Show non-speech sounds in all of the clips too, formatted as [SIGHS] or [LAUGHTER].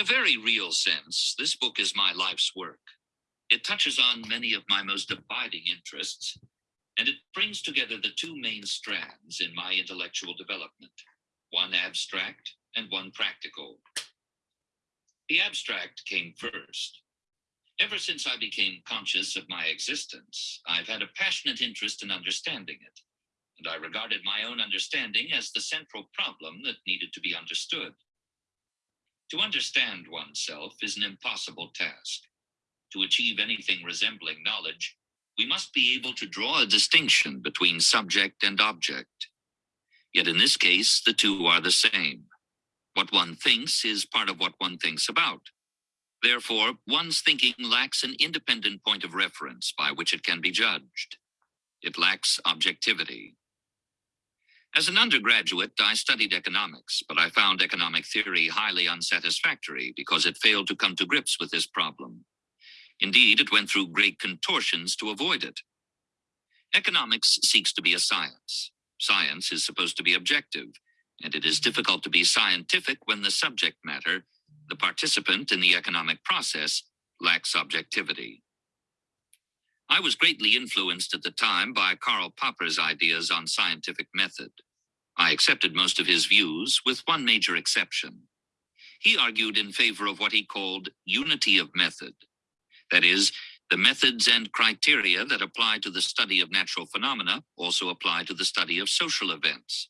In a very real sense, this book is my life's work. It touches on many of my most abiding interests, and it brings together the two main strands in my intellectual development, one abstract and one practical. The abstract came first. Ever since I became conscious of my existence, I've had a passionate interest in understanding it, and I regarded my own understanding as the central problem that needed to be understood. To understand oneself is an impossible task. To achieve anything resembling knowledge, we must be able to draw a distinction between subject and object. Yet in this case, the two are the same. What one thinks is part of what one thinks about. Therefore, one's thinking lacks an independent point of reference by which it can be judged. It lacks objectivity. As an undergraduate, I studied economics, but I found economic theory highly unsatisfactory because it failed to come to grips with this problem. Indeed, it went through great contortions to avoid it. Economics seeks to be a science. Science is supposed to be objective, and it is difficult to be scientific when the subject matter, the participant in the economic process, lacks objectivity. I was greatly influenced at the time by Karl Popper's ideas on scientific method. I accepted most of his views, with one major exception. He argued in favor of what he called unity of method. That is, the methods and criteria that apply to the study of natural phenomena also apply to the study of social events.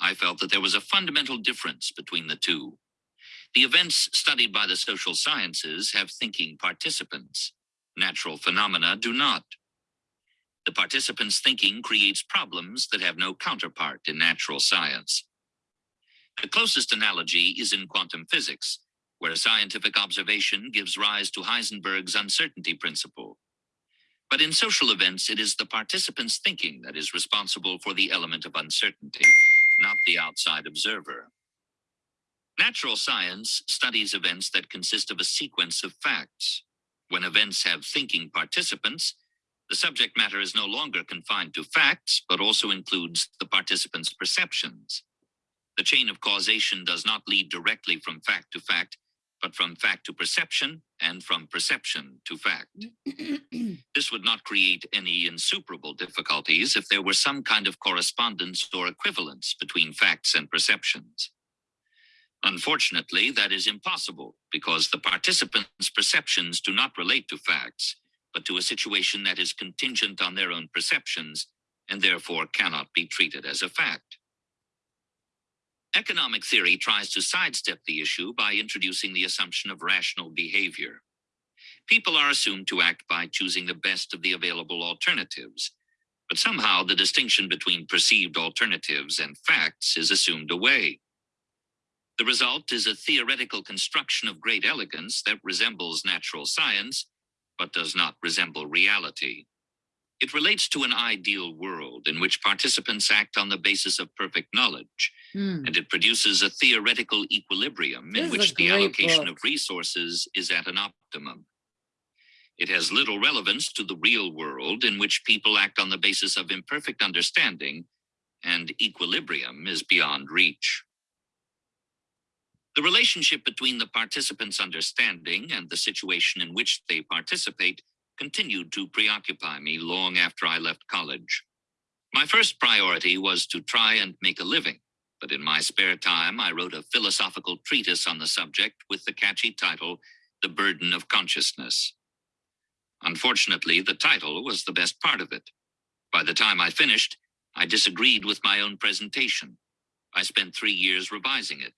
I felt that there was a fundamental difference between the two. The events studied by the social sciences have thinking participants. Natural phenomena do not. The participants' thinking creates problems that have no counterpart in natural science. The closest analogy is in quantum physics, where a scientific observation gives rise to Heisenberg's uncertainty principle. But in social events, it is the participant's thinking that is responsible for the element of uncertainty, not the outside observer. Natural science studies events that consist of a sequence of facts. When events have thinking participants, the subject matter is no longer confined to facts, but also includes the participants' perceptions. The chain of causation does not lead directly from fact to fact, but from fact to perception and from perception to fact. [CLEARS THROAT] this would not create any insuperable difficulties if there were some kind of correspondence or equivalence between facts and perceptions. Unfortunately, that is impossible because the participants' perceptions do not relate to facts, but to a situation that is contingent on their own perceptions and therefore cannot be treated as a fact. Economic theory tries to sidestep the issue by introducing the assumption of rational behavior. People are assumed to act by choosing the best of the available alternatives, but somehow the distinction between perceived alternatives and facts is assumed away. The result is a theoretical construction of great elegance that resembles natural science, but does not resemble reality. It relates to an ideal world in which participants act on the basis of perfect knowledge, Hmm. and it produces a theoretical equilibrium This in which the allocation book. of resources is at an optimum. It has little relevance to the real world in which people act on the basis of imperfect understanding, and equilibrium is beyond reach. The relationship between the participants' understanding and the situation in which they participate continued to preoccupy me long after I left college. My first priority was to try and make a living, but in my spare time, I wrote a philosophical treatise on the subject with the catchy title, The Burden of Consciousness. Unfortunately, the title was the best part of it. By the time I finished, I disagreed with my own presentation. I spent three years revising it.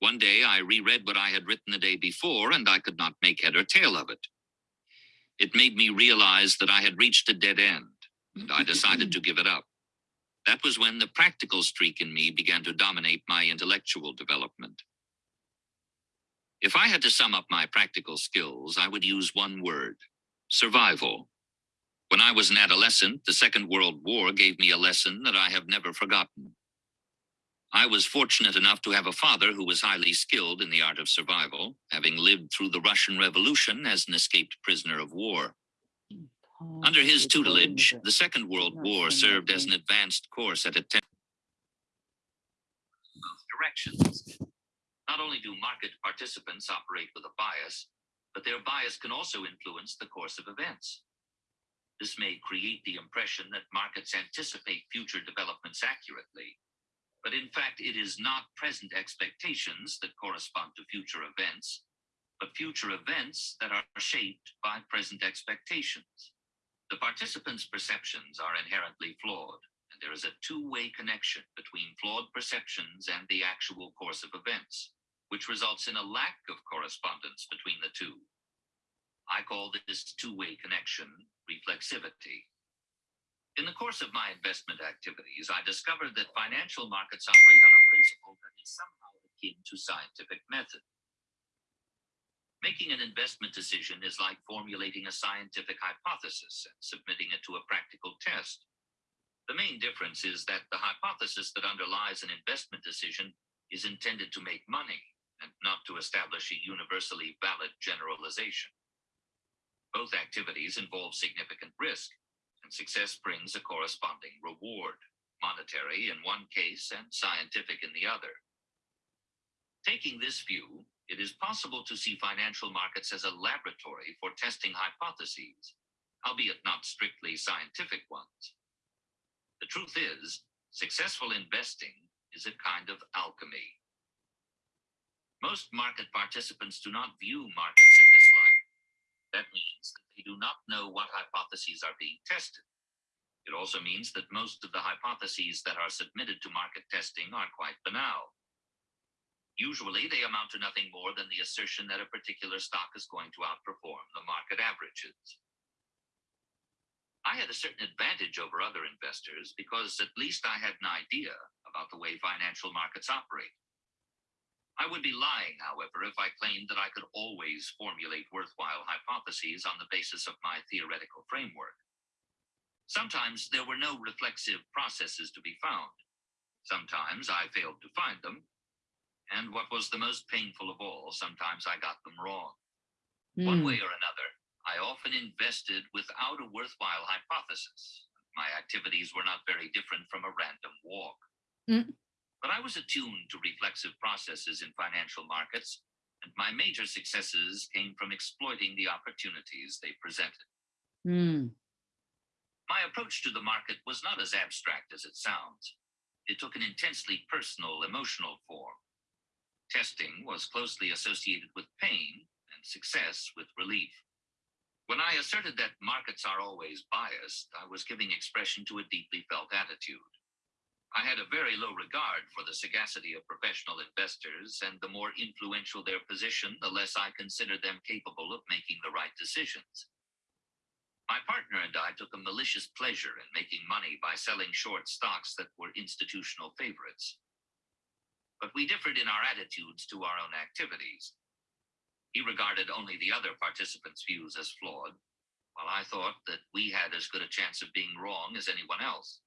One day I reread what I had written the day before, and I could not make head or tail of it. It made me realize that I had reached a dead end, and I decided to give it up. That was when the practical streak in me began to dominate my intellectual development. If I had to sum up my practical skills, I would use one word survival. When I was an adolescent, the Second World War gave me a lesson that I have never forgotten. I was fortunate enough to have a father who was highly skilled in the art of survival, having lived through the Russian Revolution as an escaped prisoner of war. Under his tutelage, the Second World War served as an advanced course at a both directions. Not only do market participants operate with a bias, but their bias can also influence the course of events. This may create the impression that markets anticipate future developments accurately, but in fact, it is not present expectations that correspond to future events, but future events that are shaped by present expectations. The participants' perceptions are inherently flawed, and there is a two-way connection between flawed perceptions and the actual course of events, which results in a lack of correspondence between the two. I call this two-way connection reflexivity. In the course of my investment activities, I discovered that financial markets operate on a principle that is somehow akin to scientific method. Making an investment decision is like formulating a scientific hypothesis and submitting it to a practical test. The main difference is that the hypothesis that underlies an investment decision is intended to make money and not to establish a universally valid generalization. Both activities involve significant risk, success brings a corresponding reward, monetary in one case and scientific in the other. Taking this view, it is possible to see financial markets as a laboratory for testing hypotheses, albeit not strictly scientific ones. The truth is, successful investing is a kind of alchemy. Most market participants do not view markets. That means that they do not know what hypotheses are being tested. It also means that most of the hypotheses that are submitted to market testing are quite banal. Usually, they amount to nothing more than the assertion that a particular stock is going to outperform the market averages. I had a certain advantage over other investors because at least I had an idea about the way financial markets operate. I would be lying, however, if I claimed that I could always formulate worthwhile hypotheses on the basis of my theoretical framework. Sometimes there were no reflexive processes to be found. Sometimes I failed to find them. And what was the most painful of all, sometimes I got them wrong. Mm. One way or another, I often invested without a worthwhile hypothesis. My activities were not very different from a random walk. Mm. But I was attuned to reflexive processes in financial markets, and my major successes came from exploiting the opportunities they presented. Mm. My approach to the market was not as abstract as it sounds. It took an intensely personal, emotional form. Testing was closely associated with pain and success with relief. When I asserted that markets are always biased, I was giving expression to a deeply felt attitude. I had a very low regard for the sagacity of professional investors, and the more influential their position, the less I considered them capable of making the right decisions. My partner and I took a malicious pleasure in making money by selling short stocks that were institutional favorites. But we differed in our attitudes to our own activities. He regarded only the other participants' views as flawed, while I thought that we had as good a chance of being wrong as anyone else.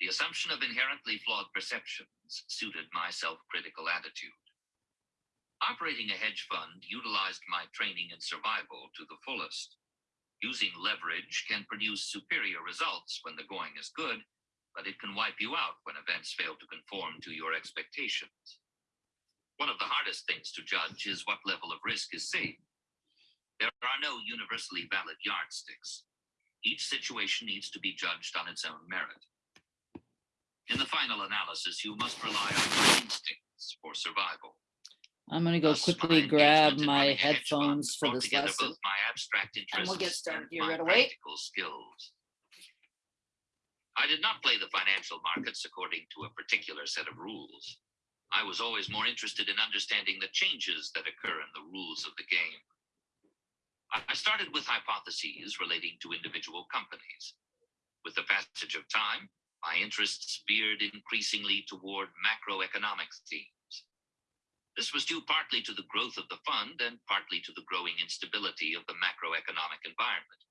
The assumption of inherently flawed perceptions suited my self-critical attitude. Operating a hedge fund utilized my training in survival to the fullest. Using leverage can produce superior results when the going is good, but it can wipe you out when events fail to conform to your expectations. One of the hardest things to judge is what level of risk is safe. There are no universally valid yardsticks. Each situation needs to be judged on its own merit. In the final analysis, you must rely on your instincts for survival. I'm going to go Thus, quickly my grab my headphones for this lesson. My abstract and we'll get started here right away. Skills. I did not play the financial markets according to a particular set of rules. I was always more interested in understanding the changes that occur in the rules of the game. I started with hypotheses relating to individual companies. With the passage of time, my interests veered increasingly toward macroeconomic themes. This was due partly to the growth of the fund and partly to the growing instability of the macroeconomic environment.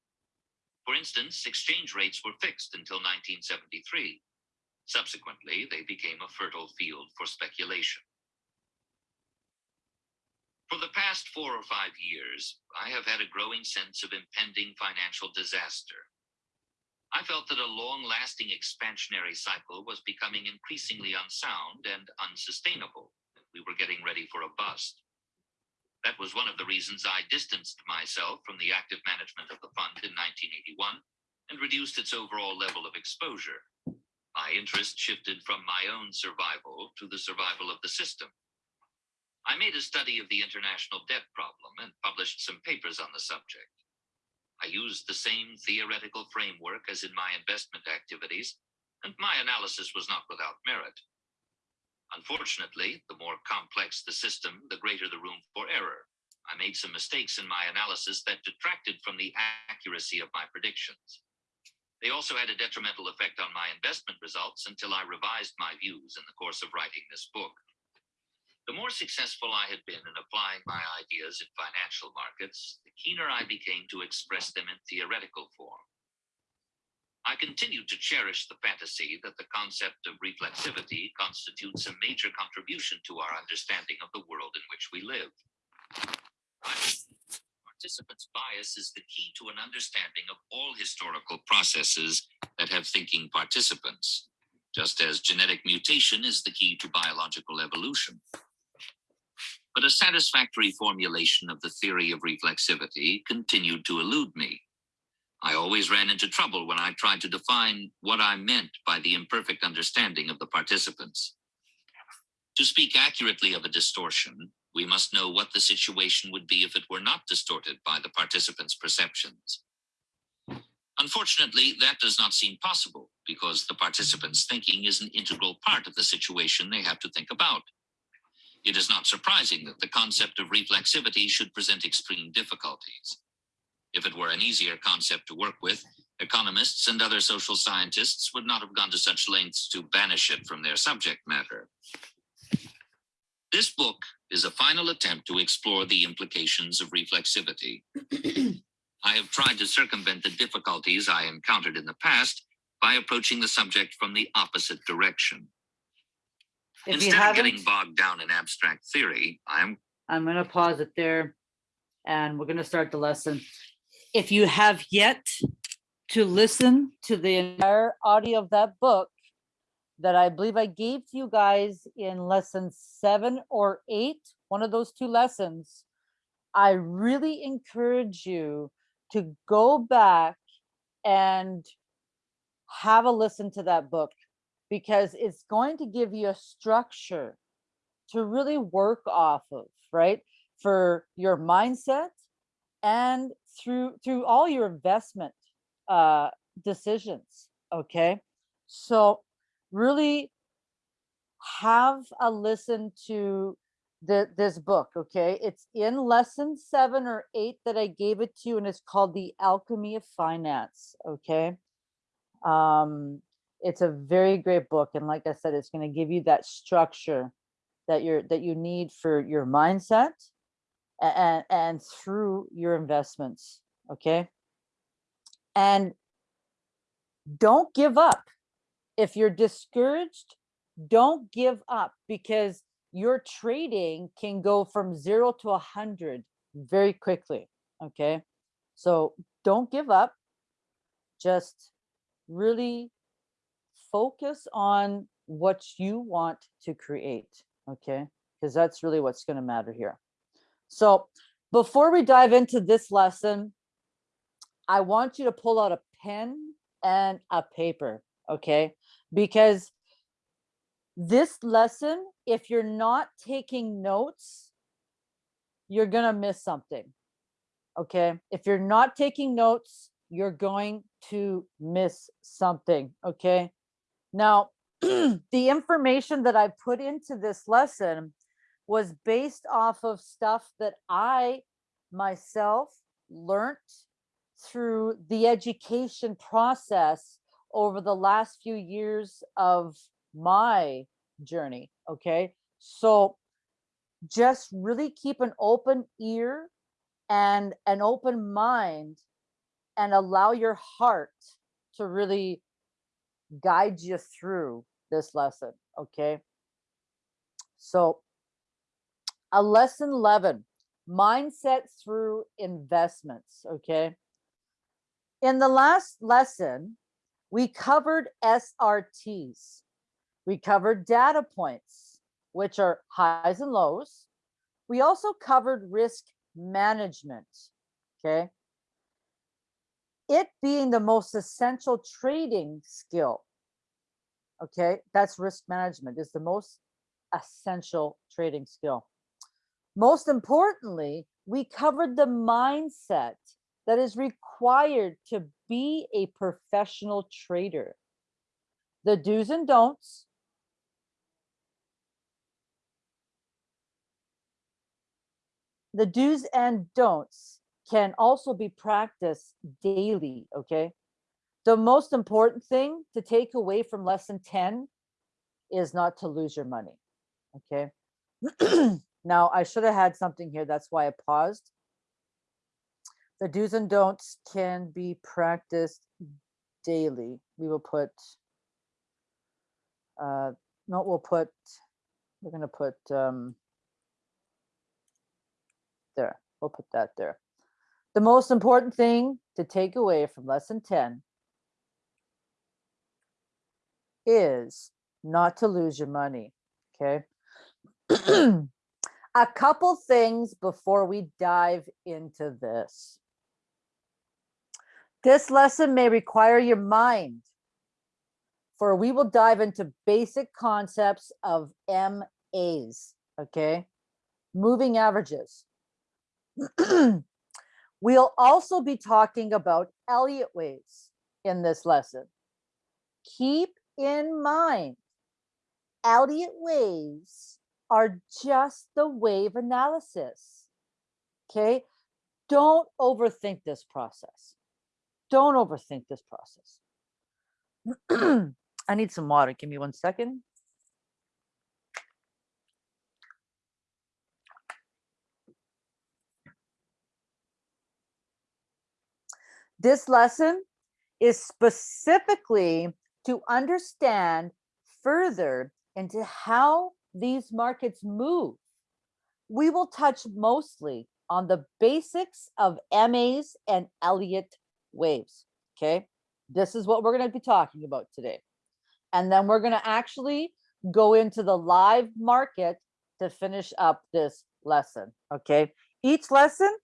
For instance, exchange rates were fixed until 1973, Subsequently, they became a fertile field for speculation. For the past four or five years, I have had a growing sense of impending financial disaster. I felt that a long-lasting expansionary cycle was becoming increasingly unsound and unsustainable. We were getting ready for a bust. That was one of the reasons I distanced myself from the active management of the fund in 1981 and reduced its overall level of exposure. My interest shifted from my own survival to the survival of the system. I made a study of the international debt problem and published some papers on the subject. I used the same theoretical framework as in my investment activities, and my analysis was not without merit. Unfortunately, the more complex the system, the greater the room for error. I made some mistakes in my analysis that detracted from the accuracy of my predictions. They also had a detrimental effect on my investment results until I revised my views in the course of writing this book. The more successful I had been in applying my ideas in financial markets, keener I became to express them in theoretical form. I continued to cherish the fantasy that the concept of reflexivity constitutes a major contribution to our understanding of the world in which we live. Participants' bias is the key to an understanding of all historical processes that have thinking participants, just as genetic mutation is the key to biological evolution. But a satisfactory formulation of the theory of reflexivity continued to elude me. I always ran into trouble when I tried to define what I meant by the imperfect understanding of the participants. To speak accurately of a distortion, we must know what the situation would be if it were not distorted by the participants' perceptions. Unfortunately, that does not seem possible because the participants' thinking is an integral part of the situation they have to think about. It is not surprising that the concept of reflexivity should present extreme difficulties. If it were an easier concept to work with, economists and other social scientists would not have gone to such lengths to banish it from their subject matter. This book is a final attempt to explore the implications of reflexivity. [CLEARS THROAT] I have tried to circumvent the difficulties I encountered in the past by approaching the subject from the opposite direction. If Instead of getting bogged down in abstract theory, I am I'm gonna pause it there. And we're gonna start the lesson. If you have yet to listen to the entire audio of that book that I believe I gave to you guys in lesson seven or eight, one of those two lessons, I really encourage you to go back and have a listen to that book because it's going to give you a structure to really work off of, right? For your mindset and through through all your investment uh decisions, okay? So really have a listen to the this book, okay? It's in lesson 7 or 8 that I gave it to you and it's called The Alchemy of Finance, okay? Um it's a very great book and like I said it's going to give you that structure that you're that you need for your mindset and and through your investments okay? And don't give up. If you're discouraged don't give up because your trading can go from zero to a hundred very quickly okay? So don't give up. Just really focus on what you want to create okay? Because that's really what's going to matter here. So before we dive into this lesson i want you to pull out a pen and a paper okay? Because this lesson if you're not taking notes you're going to miss something okay? If you're not taking notes you're going to miss something okay now, [CLEARS THROAT] the information that I put into this lesson was based off of stuff that I myself learned through the education process over the last few years of my journey. Okay. So just really keep an open ear and an open mind and allow your heart to really guide you through this lesson, okay? So a lesson 11, mindset through investments, okay? In the last lesson, we covered SRTs. We covered data points. which are highs and lows. We also covered risk management, okay? It being the most essential trading skill, okay? That's risk management is the most essential trading skill. Most importantly, we covered the mindset that is required to be a professional trader. The do's and don'ts. The do's and don'ts can also be practiced daily, okay? The most important thing to take away from lesson 10 is not to lose your money, okay? [CLEARS THROAT] now, I should have had something here. That's why I paused. The do's and don'ts can be practiced daily. We will put, uh, no, we'll put, we're gonna put, um, there, we'll put that there. The most important thing to take away from lesson 10 is not to lose your money, okay? [CLEARS THROAT] A couple things before we dive into this. This lesson may require your mind, for we will dive into basic concepts of MAs, okay? Moving averages. [CLEARS THROAT] we'll also be talking about Elliott waves in this lesson. Keep in mind, Elliott waves are just the wave analysis. Okay, don't overthink this process. Don't overthink this process. [CLEARS THROAT] I need some water. Give me one second. This lesson is specifically to understand further into how these markets move. We will touch mostly on the basics of MAs and Elliott waves, okay? This is what we're gonna be talking about today. And then we're gonna actually go into the live market to finish up this lesson, okay? Each lesson,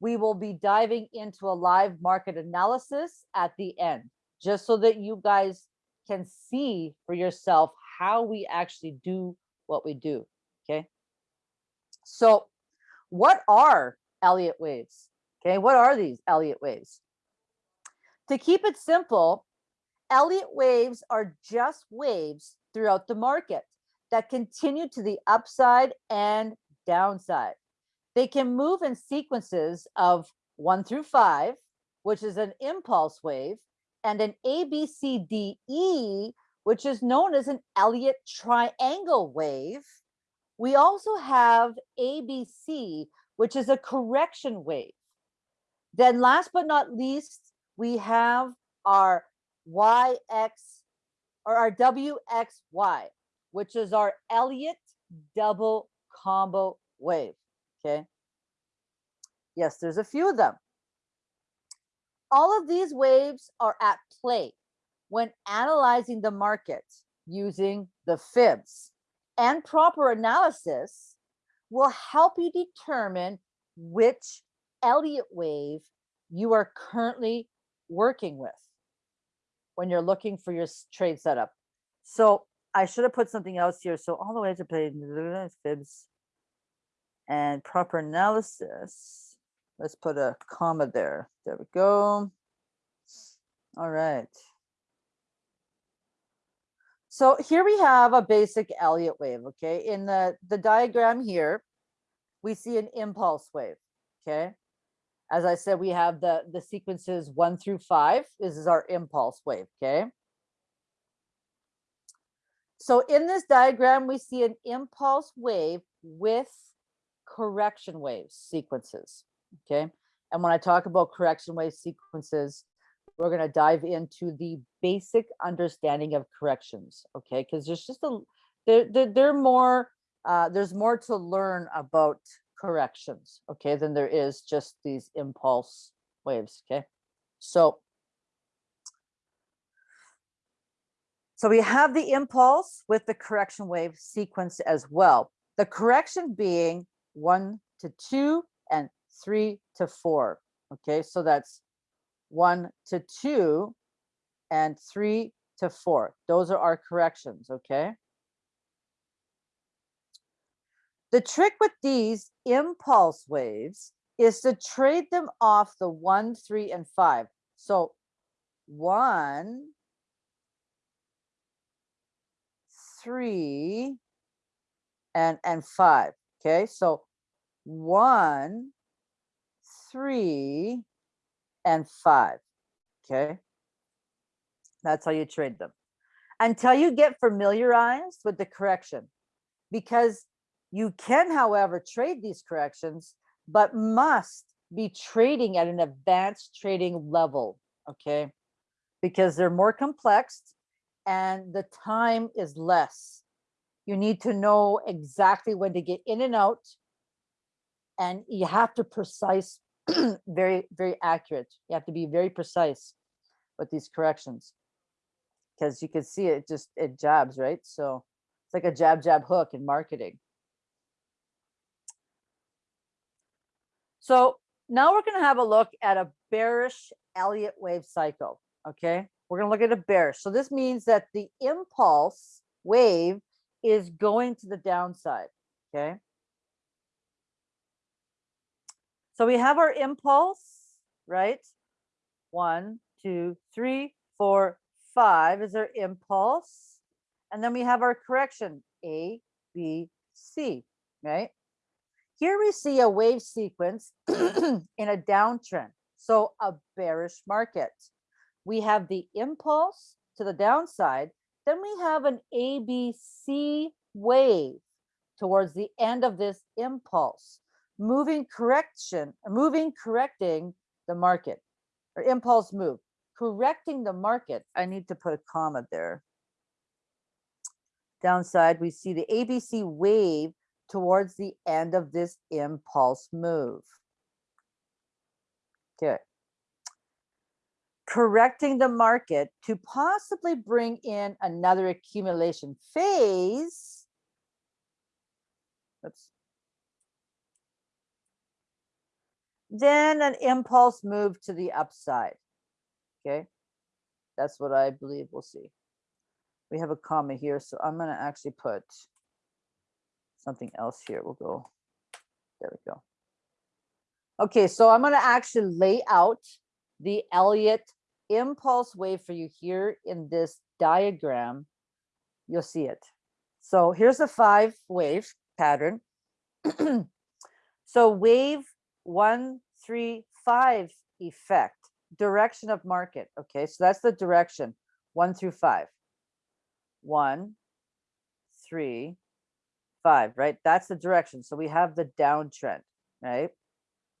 we will be diving into a live market analysis at the end, just so that you guys can see for yourself how we actually do what we do, okay? So what are Elliott waves? Okay, what are these Elliott waves? To keep it simple, Elliott waves are just waves throughout the market that continue to the upside and downside. They can move in sequences of one through five, which is an impulse wave, and an ABCDE, which is known as an Elliott triangle wave. We also have ABC, which is a correction wave. Then last but not least, we have our YX or our WXY, which is our Elliott double combo wave, okay? Yes, there's a few of them. All of these waves are at play when analyzing the market using the fibs and proper analysis will help you determine which Elliott wave you are currently working with when you're looking for your trade setup. So I should have put something else here. So all the way to play fibs and proper analysis. Let's put a comma there. There we go. All right. So here we have a basic Elliott wave, okay? In the, the diagram here, we see an impulse wave, okay? As I said, we have the, the sequences one through five. This is our impulse wave, okay? So in this diagram, we see an impulse wave with correction wave sequences, okay? And when I talk about correction wave sequences, we're going to dive into the basic understanding of corrections, okay? Because there's just a, there, there, there more, uh, there's more to learn about corrections, okay, than there is just these impulse waves, okay? So, So we have the impulse with the correction wave sequence as well. The correction being one to two and three to four. Okay, so that's one to two and three to four. Those are our corrections, okay? The trick with these impulse waves is to trade them off the one, three, and five. So one, three, and, and five, okay? So one, three, and five, okay? That's how you trade them. Until you get familiarized with the correction. Because you can, however, trade these corrections, but must be trading at an advanced trading level, okay? Because they're more complex and the time is less. You need to know exactly when to get in and out and you have to precise, [CLEARS THROAT] very, very accurate. You have to be very precise with these corrections. Because you can see it just, it jabs, right? So it's like a jab, jab hook in marketing. So now we're going to have a look at a bearish Elliott wave cycle. Okay, we're going to look at a bearish. So this means that the impulse wave is going to the downside. Okay. So we have our impulse, right? One, two, three, four, five is our impulse. And then we have our correction, A, B, C, right? Here we see a wave sequence [CLEARS THROAT] in a downtrend, so a bearish market. We have the impulse to the downside, then we have an ABC wave towards the end of this impulse, moving correction, moving correcting the market, or impulse move, correcting the market. I need to put a comma there. Downside, we see the ABC wave towards the end of this impulse move. Okay. Correcting the market to possibly bring in another accumulation phase. Oops. Then an impulse move to the upside. Okay. That's what I believe we'll see. We have a comma here, so I'm going to actually put something else here. We'll go, there we go. Okay, so I'm gonna actually lay out the Elliott impulse wave for you here in this diagram. You'll see it. So here's a five wave pattern. [CLEARS THROAT] so wave one, three, five effect, direction of market. Okay, so that's the direction, one through five. One, three, five, right? That's the direction. So we have the downtrend, right?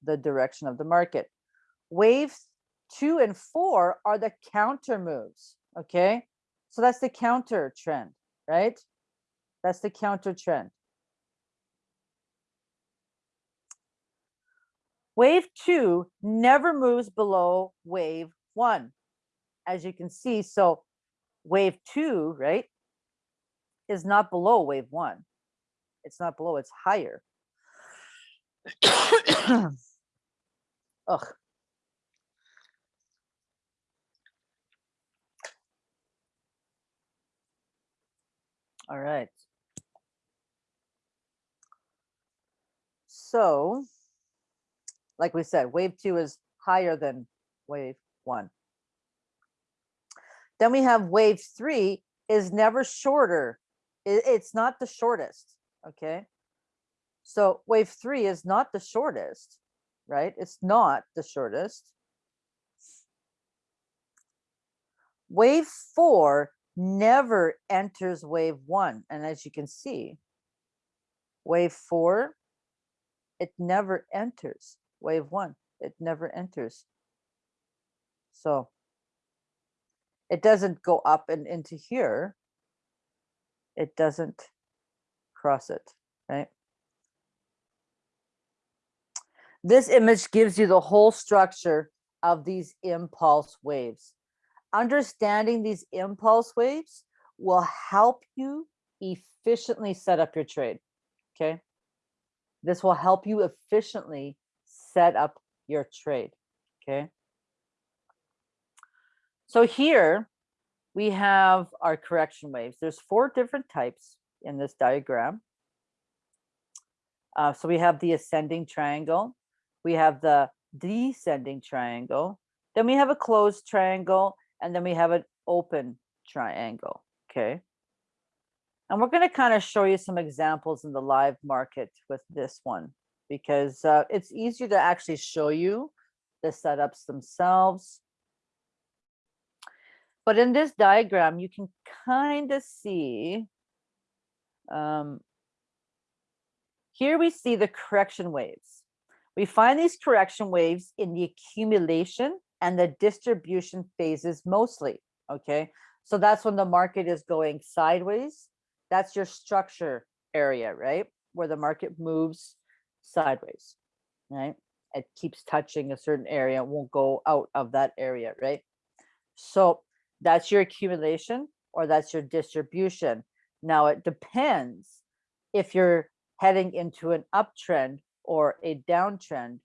The direction of the market. Waves two and four are the counter moves, okay? So that's the counter trend, right? That's the counter trend. Wave two never moves below wave one, as you can see. So wave two, right, is not below wave one it's not below, it's higher. [COUGHS] Ugh. All right. So, like we said, wave two is higher than wave one. Then we have wave three is never shorter. it's not the shortest okay? So wave three is not the shortest, right? It's not the shortest. Wave four never enters wave one. And as you can see, wave four, it never enters wave one. It never enters. So it doesn't go up and into here. It doesn't cross it, right? This image gives you the whole structure of these impulse waves. Understanding these impulse waves will help you efficiently set up your trade. Okay. This will help you efficiently set up your trade. Okay. So here we have our correction waves. There's four different types in this diagram. Uh, so we have the ascending triangle, we have the descending triangle, then we have a closed triangle, and then we have an open triangle. Okay. And we're going to kind of show you some examples in the live market with this one because uh, it's easier to actually show you the setups themselves. But in this diagram, you can kind of see, um, here we see the correction waves. We find these correction waves in the accumulation and the distribution phases mostly, okay? So that's when the market is going sideways. That's your structure area, right? Where the market moves sideways, right? It keeps touching a certain area, it won't go out of that area, right? So that's your accumulation or that's your distribution. Now it depends if you're heading into an uptrend or a downtrend,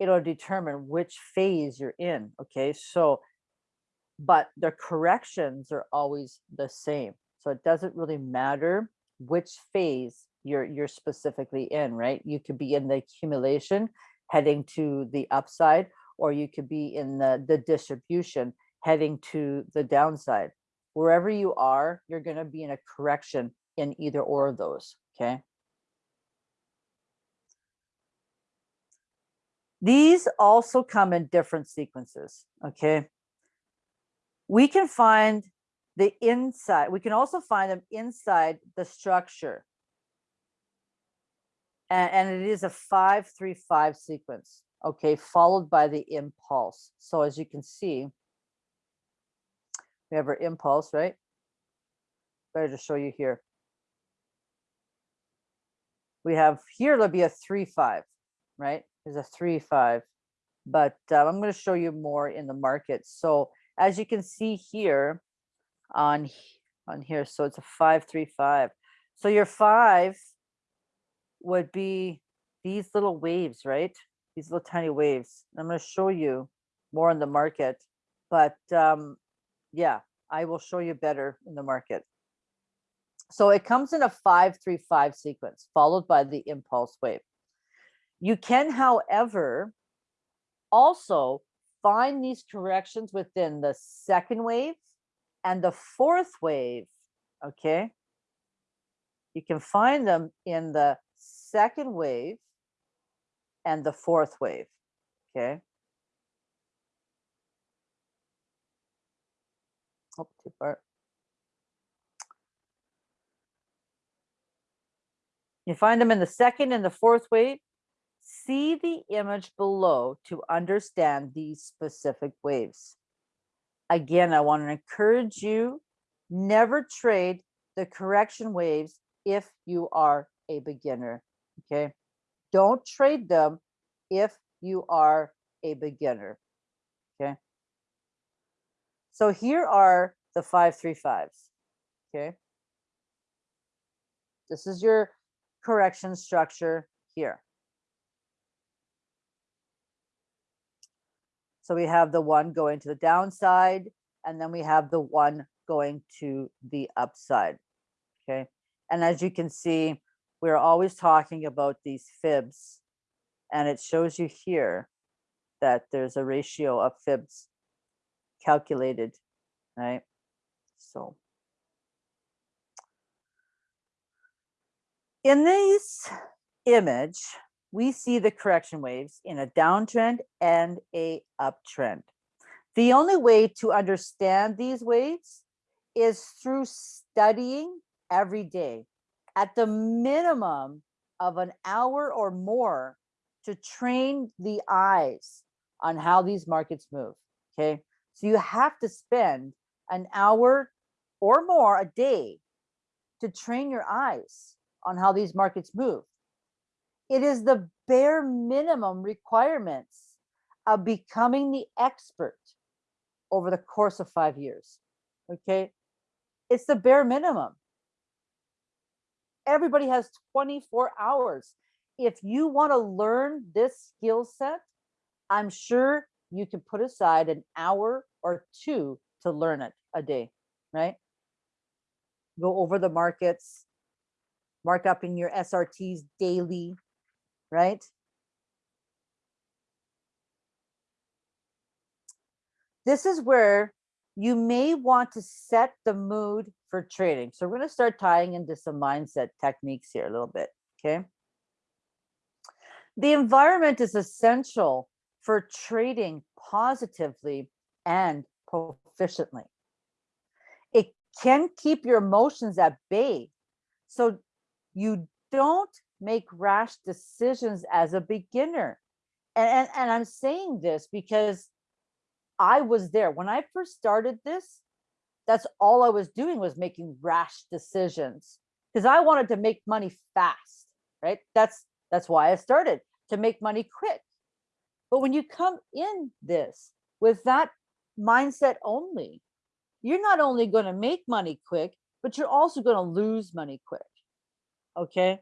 it'll determine which phase you're in. Okay, so, but the corrections are always the same. So it doesn't really matter which phase you're you're specifically in, right? You could be in the accumulation heading to the upside, or you could be in the, the distribution heading to the downside. Wherever you are, you're going to be in a correction in either or of those. Okay. These also come in different sequences. Okay. We can find the inside, we can also find them inside the structure. And, and it is a five, three, five sequence. Okay, followed by the impulse. So as you can see, we have our impulse, right? Better to show you here. We have here, there'll be a three, five, right? There's a three, five, but uh, I'm going to show you more in the market. So as you can see here on, on here, so it's a five, three, five. So your five would be these little waves, right? These little tiny waves. I'm going to show you more in the market, but um, yeah, I will show you better in the market. So it comes in a five, three, five sequence followed by the impulse wave. You can, however, also find these corrections within the second wave and the fourth wave, okay? You can find them in the second wave and the fourth wave, okay? Oh, too far. You find them in the second and the fourth wave. See the image below to understand these specific waves. Again, I want to encourage you, never trade the correction waves if you are a beginner, okay? Don't trade them if you are a beginner, okay? So here are the five, three, fives, okay? This is your correction structure here. So we have the one going to the downside, and then we have the one going to the upside. Okay. And as you can see, we're always talking about these fibs. And it shows you here that there's a ratio of fibs calculated, right? So in this image, we see the correction waves in a downtrend and a uptrend. The only way to understand these waves is through studying every day at the minimum of an hour or more to train the eyes on how these markets move. Okay. So you have to spend an hour or more a day to train your eyes on how these markets move. It is the bare minimum requirements of becoming the expert over the course of five years. Okay. It's the bare minimum. Everybody has 24 hours. If you want to learn this skill set, I'm sure you can put aside an hour or two to learn it a day, right? Go over the markets, mark up in your SRTs daily, right? This is where you may want to set the mood for trading. So we're going to start tying into some mindset techniques here a little bit, okay? The environment is essential for trading positively and proficiently. It can keep your emotions at bay so you don't make rash decisions as a beginner. And, and, and I'm saying this because I was there. When I first started this, that's all I was doing was making rash decisions because I wanted to make money fast, right? That's that's why I started to make money quick. But when you come in this with that mindset only, you're not only going to make money quick, but you're also going to lose money quick. Okay?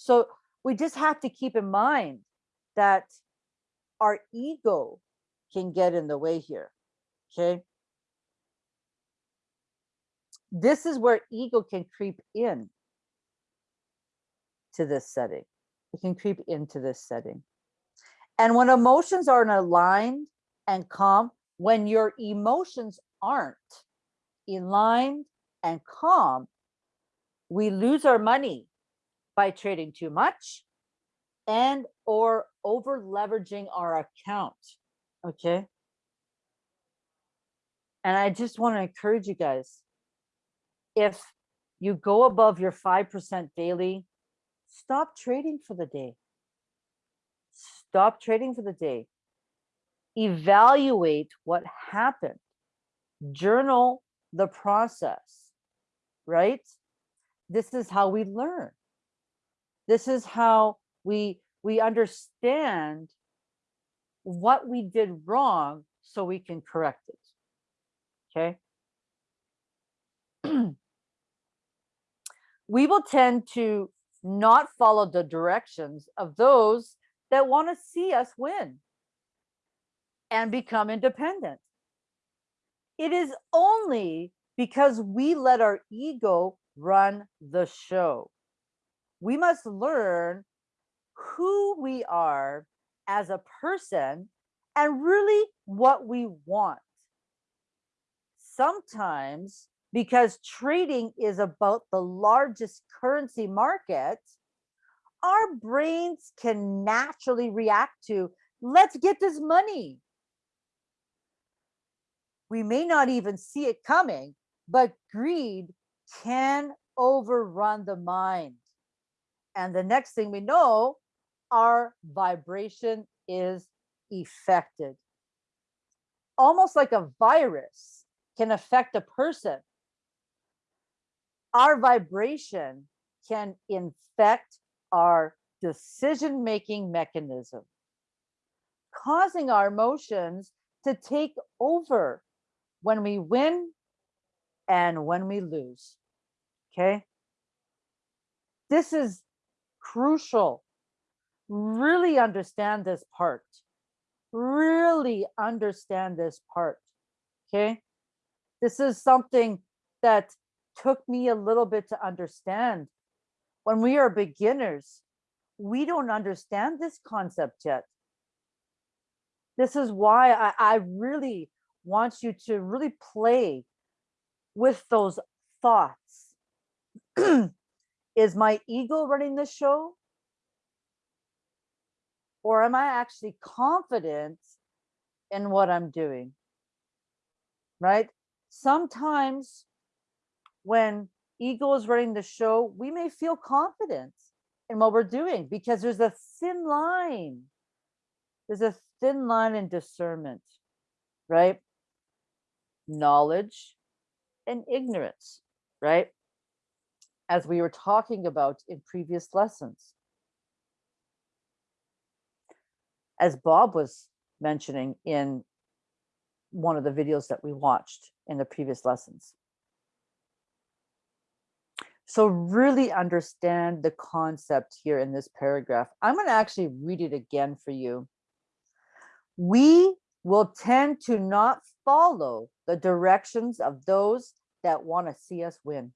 So we just have to keep in mind that our ego can get in the way here. Okay? This is where ego can creep in to this setting. It can creep into this setting. And when emotions aren't aligned and calm, when your emotions aren't aligned and calm, we lose our money by trading too much and or over leveraging our account. Okay. And I just want to encourage you guys, if you go above your 5% daily, stop trading for the day. Stop trading for the day. Evaluate what happened. Journal the process, right? This is how we learn. This is how we we understand what we did wrong so we can correct it. Okay. [CLEARS THROAT] we will tend to not follow the directions of those that want to see us win and become independent. It is only because we let our ego run the show. We must learn who we are as a person and really what we want. Sometimes because trading is about the largest currency market, our brains can naturally react to, let's get this money. We may not even see it coming, but greed can overrun the mind. And the next thing we know, our vibration is affected. Almost like a virus can affect a person. Our vibration can infect our decision-making mechanism, causing our emotions to take over when we win and when we lose. Okay. This is crucial. Really understand this part. Really understand this part. Okay. This is something that took me a little bit to understand. When we are beginners, we don't understand this concept yet. This is why I, I really want you to really play with those thoughts. [CLEARS THROAT] is my ego running the show? Or am I actually confident in what I'm doing? Right? Sometimes when ego is running the show, we may feel confident in what we're doing because there's a thin line. There's a thin line in discernment, right? Knowledge and ignorance, right? As we were talking about in previous lessons. As Bob was mentioning in one of the videos that we watched in the previous lessons. So really understand the concept here in this paragraph. I'm going to actually read it again for you. We will tend to not follow the directions of those that want to see us win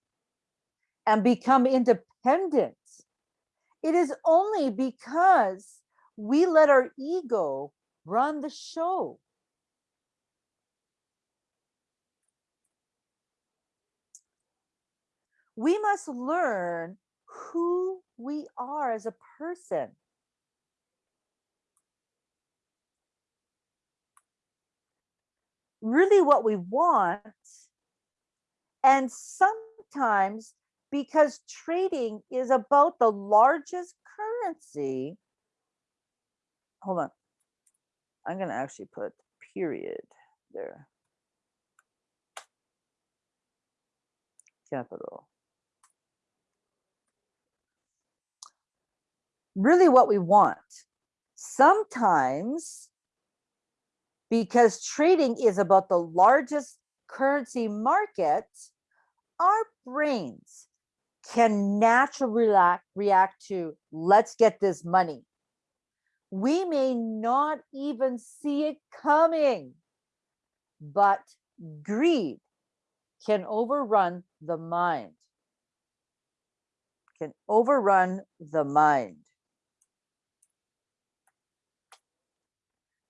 and become independent. It is only because we let our ego run the show. We must learn who we are as a person. Really what we want. And sometimes because trading is about the largest currency. Hold on. I'm going to actually put period there. Capital. Really what we want. Sometimes because trading is about the largest currency market, our brains can naturally react, react to let's get this money. We may not even see it coming, but greed can overrun the mind. Can overrun the mind.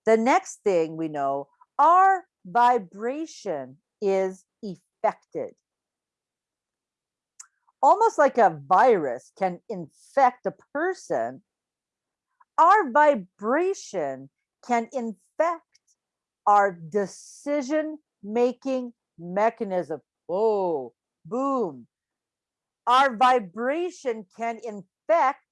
The next thing we know, our vibration is affected almost like a virus can infect a person, our vibration can infect our decision making mechanism. Oh, boom. Our vibration can infect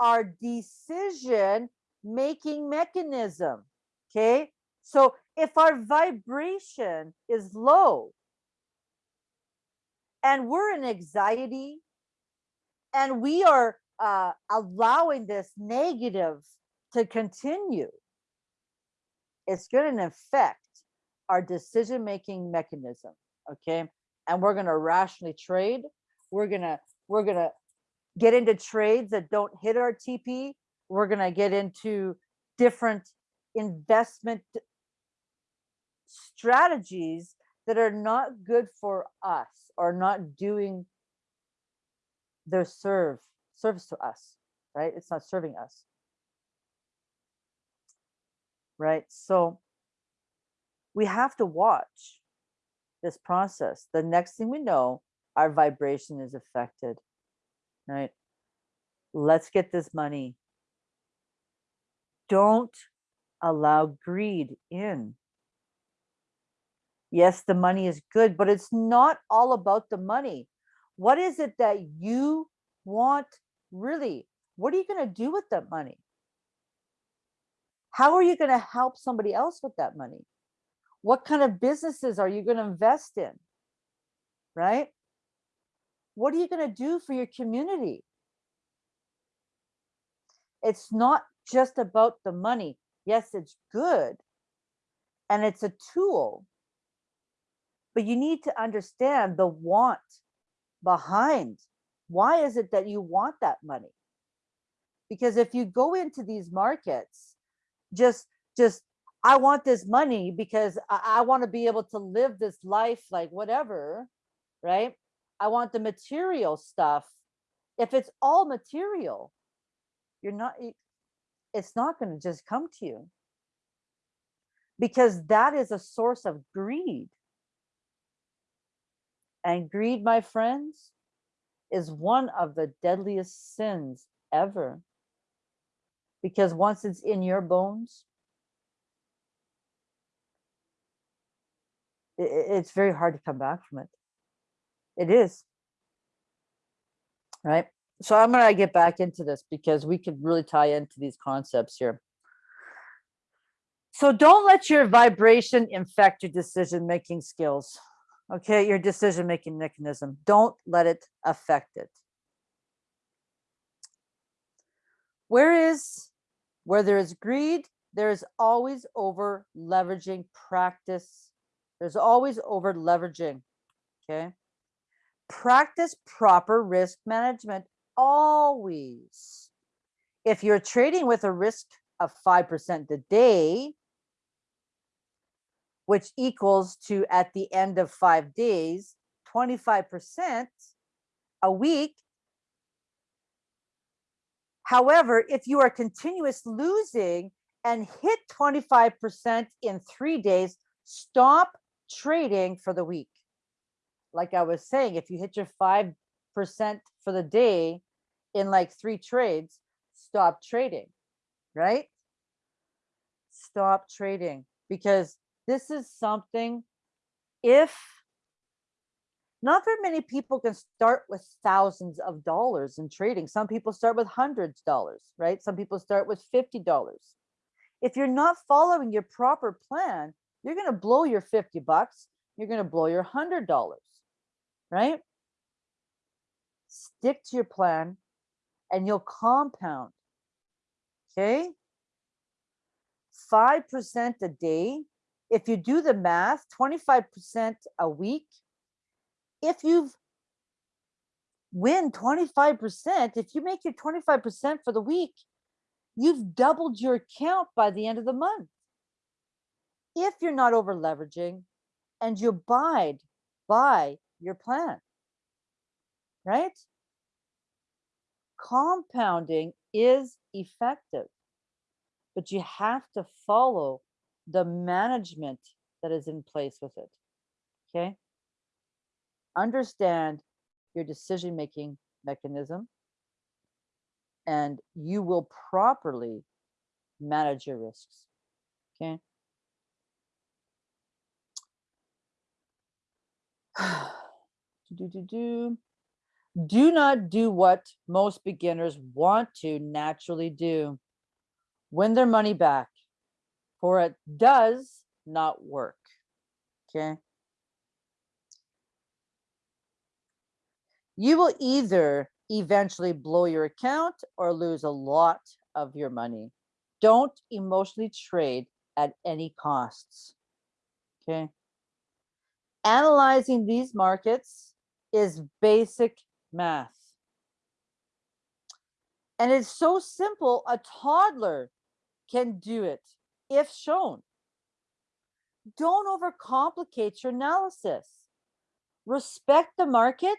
our decision making mechanism. Okay. So if our vibration is low, and we're in anxiety and we are uh, allowing this negative to continue, it's going to affect our decision making mechanism. Okay. And we're going to rationally trade. We're going to, we're going to get into trades that don't hit our TP. We're going to get into different investment strategies that are not good for us or not doing their serve service to us right? It's not serving us. Right? So we have to watch this process. The next thing we know our vibration is affected right? Let's get this money. Don't allow greed in Yes, the money is good, but it's not all about the money. What is it that you want really? What are you going to do with that money? How are you going to help somebody else with that money? What kind of businesses are you going to invest in? Right? What are you going to do for your community? It's not just about the money. Yes, it's good. And it's a tool but you need to understand the want behind. Why is it that you want that money? Because if you go into these markets just just i want this money because i, I want to be able to live this life like whatever right? I want the material stuff. If it's all material you're not it's not going to just come to you. Because that is a source of greed and greed, my friends, is one of the deadliest sins ever. Because once it's in your bones, it's very hard to come back from it. It is. Right. So I'm going to get back into this because we could really tie into these concepts here. So don't let your vibration infect your decision making skills okay, your decision making mechanism. Don't let it affect it. Where is, where there is greed, there is always over leveraging practice. There's always over leveraging, okay? practice proper risk management always. If you're trading with a risk of 5% a day, which equals to at the end of five days, 25% a week. However, if you are continuous losing and hit 25% in three days, stop trading for the week. Like I was saying, if you hit your 5% for the day in like three trades, stop trading, right? Stop trading because this is something if not very many people can start with thousands of dollars in trading. Some people start with hundreds of dollars, right? Some people start with $50. If you're not following your proper plan, you're going to blow your 50 bucks. You're going to blow your $100, right? Stick to your plan and you'll compound. Okay. 5% a day if you do the math, 25% a week, if you've win 25%, if you make your 25% for the week, you've doubled your account by the end of the month. If you're not over leveraging and you abide by your plan, right? Compounding is effective, but you have to follow the management that is in place with it. Okay. Understand your decision making mechanism and you will properly manage your risks. Okay. [SIGHS] do, do, do. do not do what most beginners want to naturally do. Win their money back for it does not work. Okay. You will either eventually blow your account or lose a lot of your money. Don't emotionally trade at any costs. Okay. Analyzing these markets is basic math. And it's so simple, a toddler can do it if shown. Don't overcomplicate your analysis. Respect the market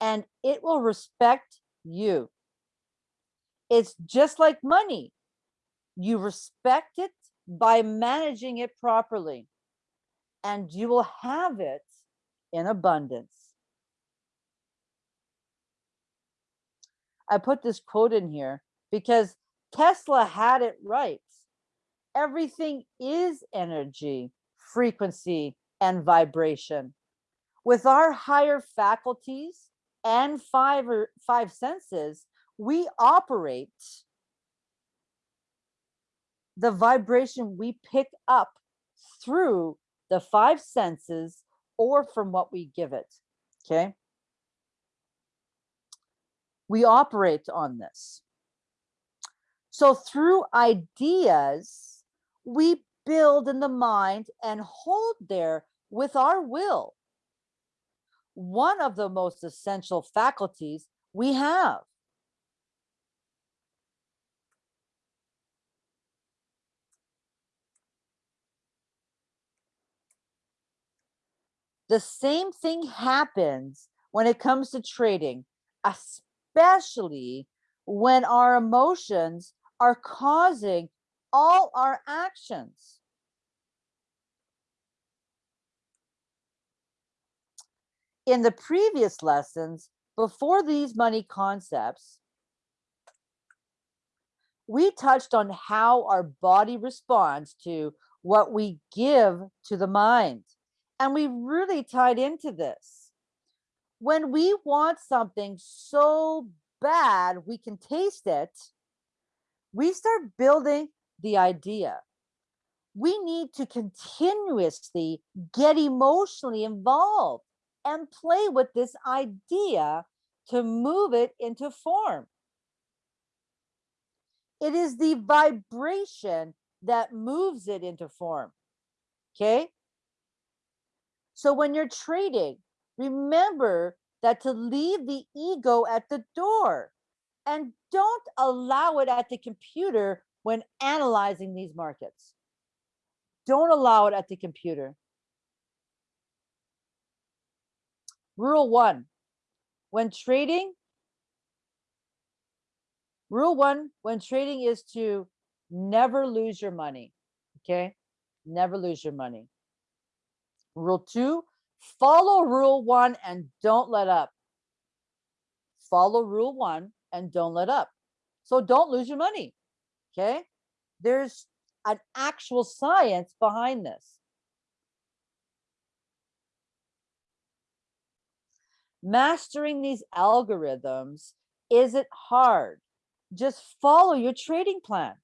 and it will respect you. It's just like money. You respect it by managing it properly and you will have it in abundance. I put this quote in here because Tesla had it right everything is energy, frequency, and vibration. With our higher faculties and five or five senses, we operate the vibration we pick up through the five senses or from what we give it. Okay. We operate on this. So through ideas, we build in the mind and hold there with our will. One of the most essential faculties we have. The same thing happens when it comes to trading, especially when our emotions are causing all our actions. In the previous lessons, before these money concepts, we touched on how our body responds to what we give to the mind. And we really tied into this. When we want something so bad we can taste it, we start building the idea. We need to continuously get emotionally involved and play with this idea to move it into form. It is the vibration that moves it into form. Okay. So when you're trading, remember that to leave the ego at the door and don't allow it at the computer when analyzing these markets. Don't allow it at the computer. Rule one, when trading, rule one, when trading is to never lose your money, okay? Never lose your money. Rule two, follow rule one and don't let up. Follow rule one and don't let up. So don't lose your money, okay? There's an actual science behind this. Mastering these algorithms isn't hard. Just follow your trading plan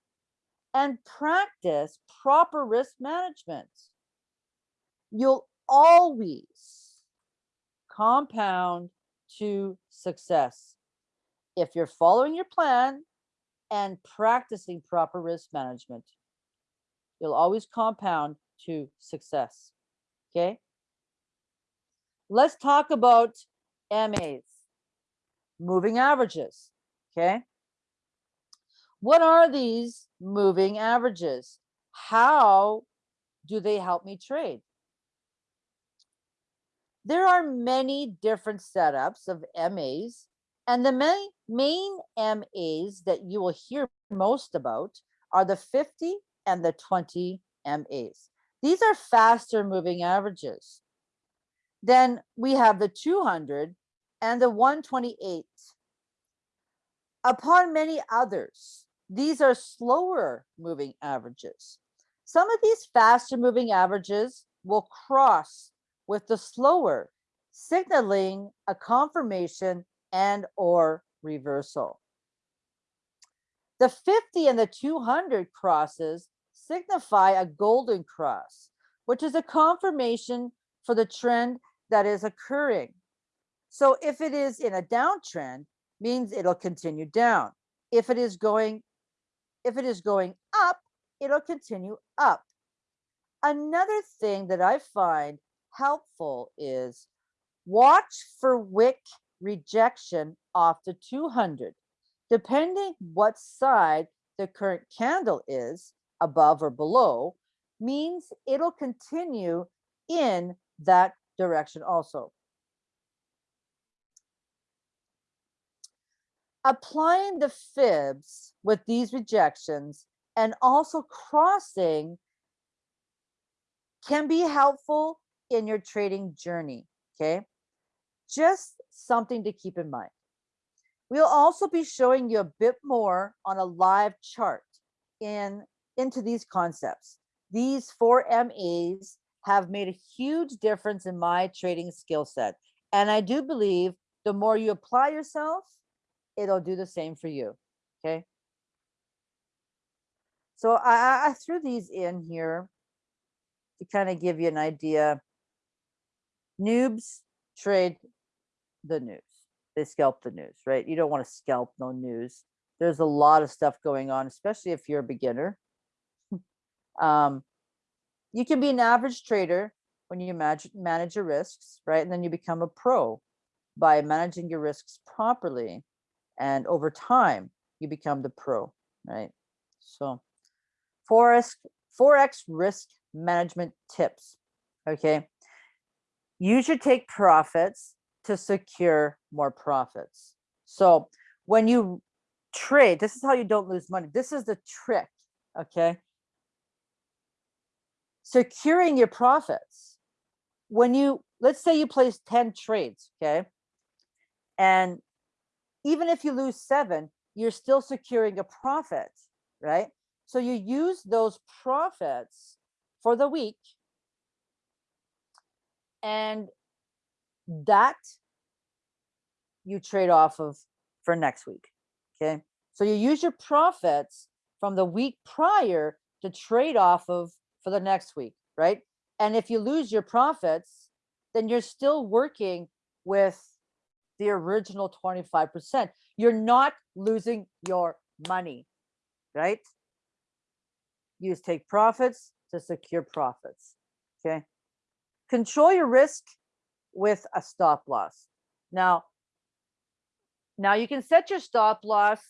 and practice proper risk management. You'll always compound to success if you're following your plan and practicing proper risk management. You'll always compound to success. Okay. Let's talk about MAs, moving averages. Okay. What are these moving averages? How do they help me trade? There are many different setups of MAs and the main, main MAs that you will hear most about are the 50 and the 20 MAs. These are faster moving averages. Then we have the 200 and the 128. Upon many others, these are slower moving averages. Some of these faster moving averages will cross with the slower, signaling a confirmation and or reversal. The 50 and the 200 crosses signify a golden cross, which is a confirmation for the trend that is occurring. So if it is in a downtrend, means it'll continue down. If it is going, if it is going up, it'll continue up. Another thing that I find helpful is watch for wick rejection off the 200. Depending what side the current candle is, above or below, means it'll continue in that direction also. Applying the fibs with these rejections and also crossing can be helpful in your trading journey, okay? Just something to keep in mind. We'll also be showing you a bit more on a live chart in into these concepts. These four MAs have made a huge difference in my trading skill set. And I do believe the more you apply yourself, it'll do the same for you. Okay. So I, I threw these in here to kind of give you an idea. Noobs trade the news. They scalp the news, right? You don't want to scalp no news. There's a lot of stuff going on, especially if you're a beginner. [LAUGHS] um, you can be an average trader when you manage, manage your risks, right? And then you become a pro by managing your risks properly. And over time, you become the pro, right? So Forex, Forex risk management tips, okay? You should take profits to secure more profits. So when you trade, this is how you don't lose money. This is the trick, okay? Securing your profits. When you, let's say you place 10 trades, okay? And even if you lose seven, you're still securing a profit, right? So you use those profits for the week and that you trade off of for next week. Okay. So you use your profits from the week prior to trade off of for the next week, right? And if you lose your profits, then you're still working with the original 25%. You're not losing your money, right? Just take profits to secure profits, okay? Control your risk with a stop loss. Now, now you can set your stop loss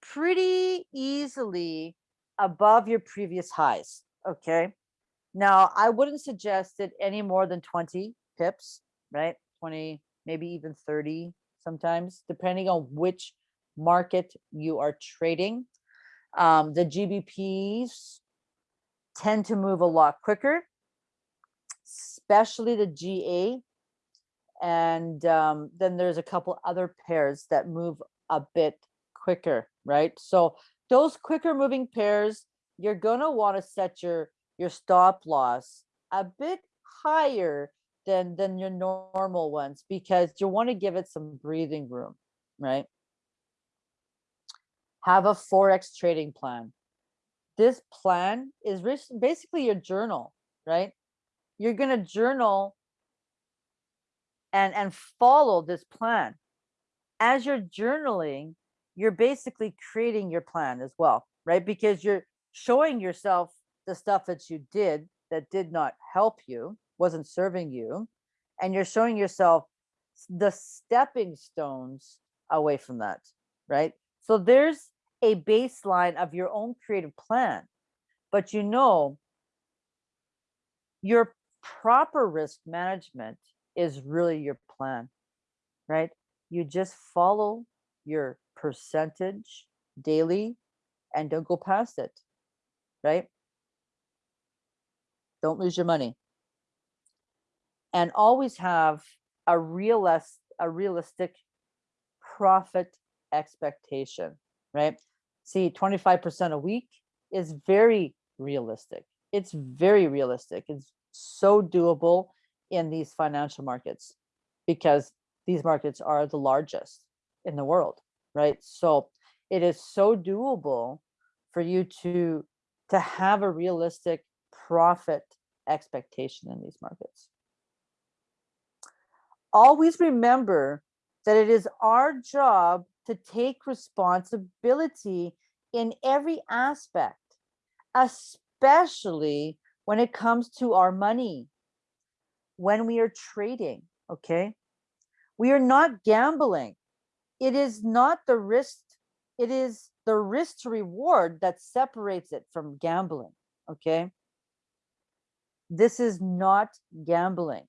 pretty easily above your previous highs, okay? Now, I wouldn't suggest it any more than 20 pips, right? 20, maybe even 30 sometimes, depending on which market you are trading. Um, the GBPs tend to move a lot quicker, especially the GA. And um, then there's a couple other pairs that move a bit quicker, right? So those quicker moving pairs, you're gonna wanna set your, your stop loss a bit higher than, than your normal ones because you wanna give it some breathing room, right? Have a Forex trading plan. This plan is basically your journal, right? You're gonna journal and, and follow this plan. As you're journaling, you're basically creating your plan as well, right? Because you're showing yourself the stuff that you did that did not help you, wasn't serving you, and you're showing yourself the stepping stones away from that, right? So there's a baseline of your own creative plan, but you know your proper risk management is really your plan, right? You just follow your percentage daily and don't go past it, right? Don't lose your money. And always have a realist, a realistic profit expectation, right? See, 25% a week is very realistic. It's very realistic. It's so doable in these financial markets because these markets are the largest in the world, right? So it is so doable for you to to have a realistic profit expectation in these markets. Always remember that it is our job to take responsibility in every aspect, especially when it comes to our money, when we are trading, okay? We are not gambling. It is not the risk, it is the risk to reward that separates it from gambling, okay? This is not gambling.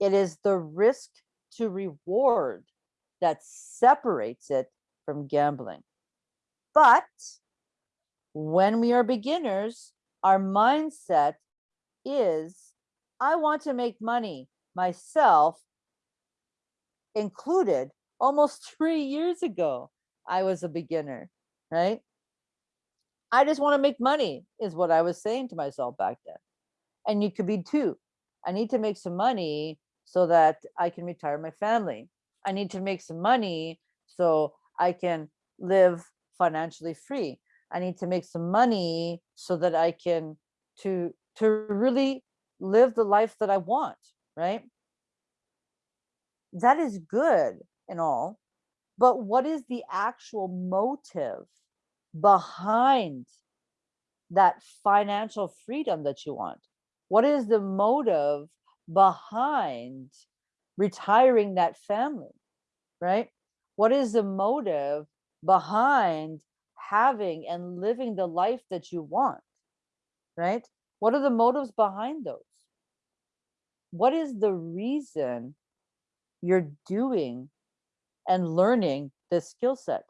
It is the risk to reward that separates it from gambling. But when we are beginners, our mindset is I want to make money myself included almost [LAUGHS] three years ago. I was a beginner, right? I just want to make money, is what I was saying to myself back then. And you could be too. I need to make some money so that I can retire my family. I need to make some money so I can live financially free. I need to make some money so that I can to to really live the life that I want, right? That is good and all, but what is the actual motive behind that financial freedom that you want? What is the motive behind retiring that family, right? What is the motive behind having and living the life that you want, right? What are the motives behind those? What is the reason you're doing and learning this skill set?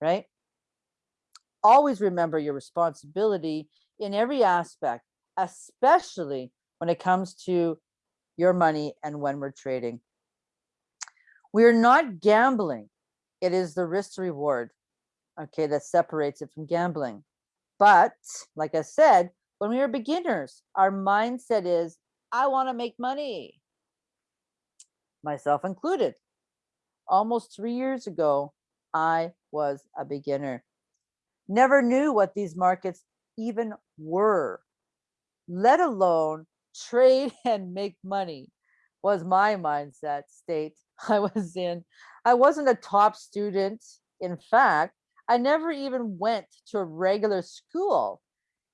Right? Always remember your responsibility in every aspect, especially when it comes to your money and when we're trading. We are not gambling. It is the risk reward, okay, that separates it from gambling. But like I said, when we are beginners, our mindset is, I want to make money, myself included. Almost three years ago, I was a beginner. Never knew what these markets even were, let alone trade [LAUGHS] and make money was my mindset state I was in. I wasn't a top student. In fact, I never even went to a regular school.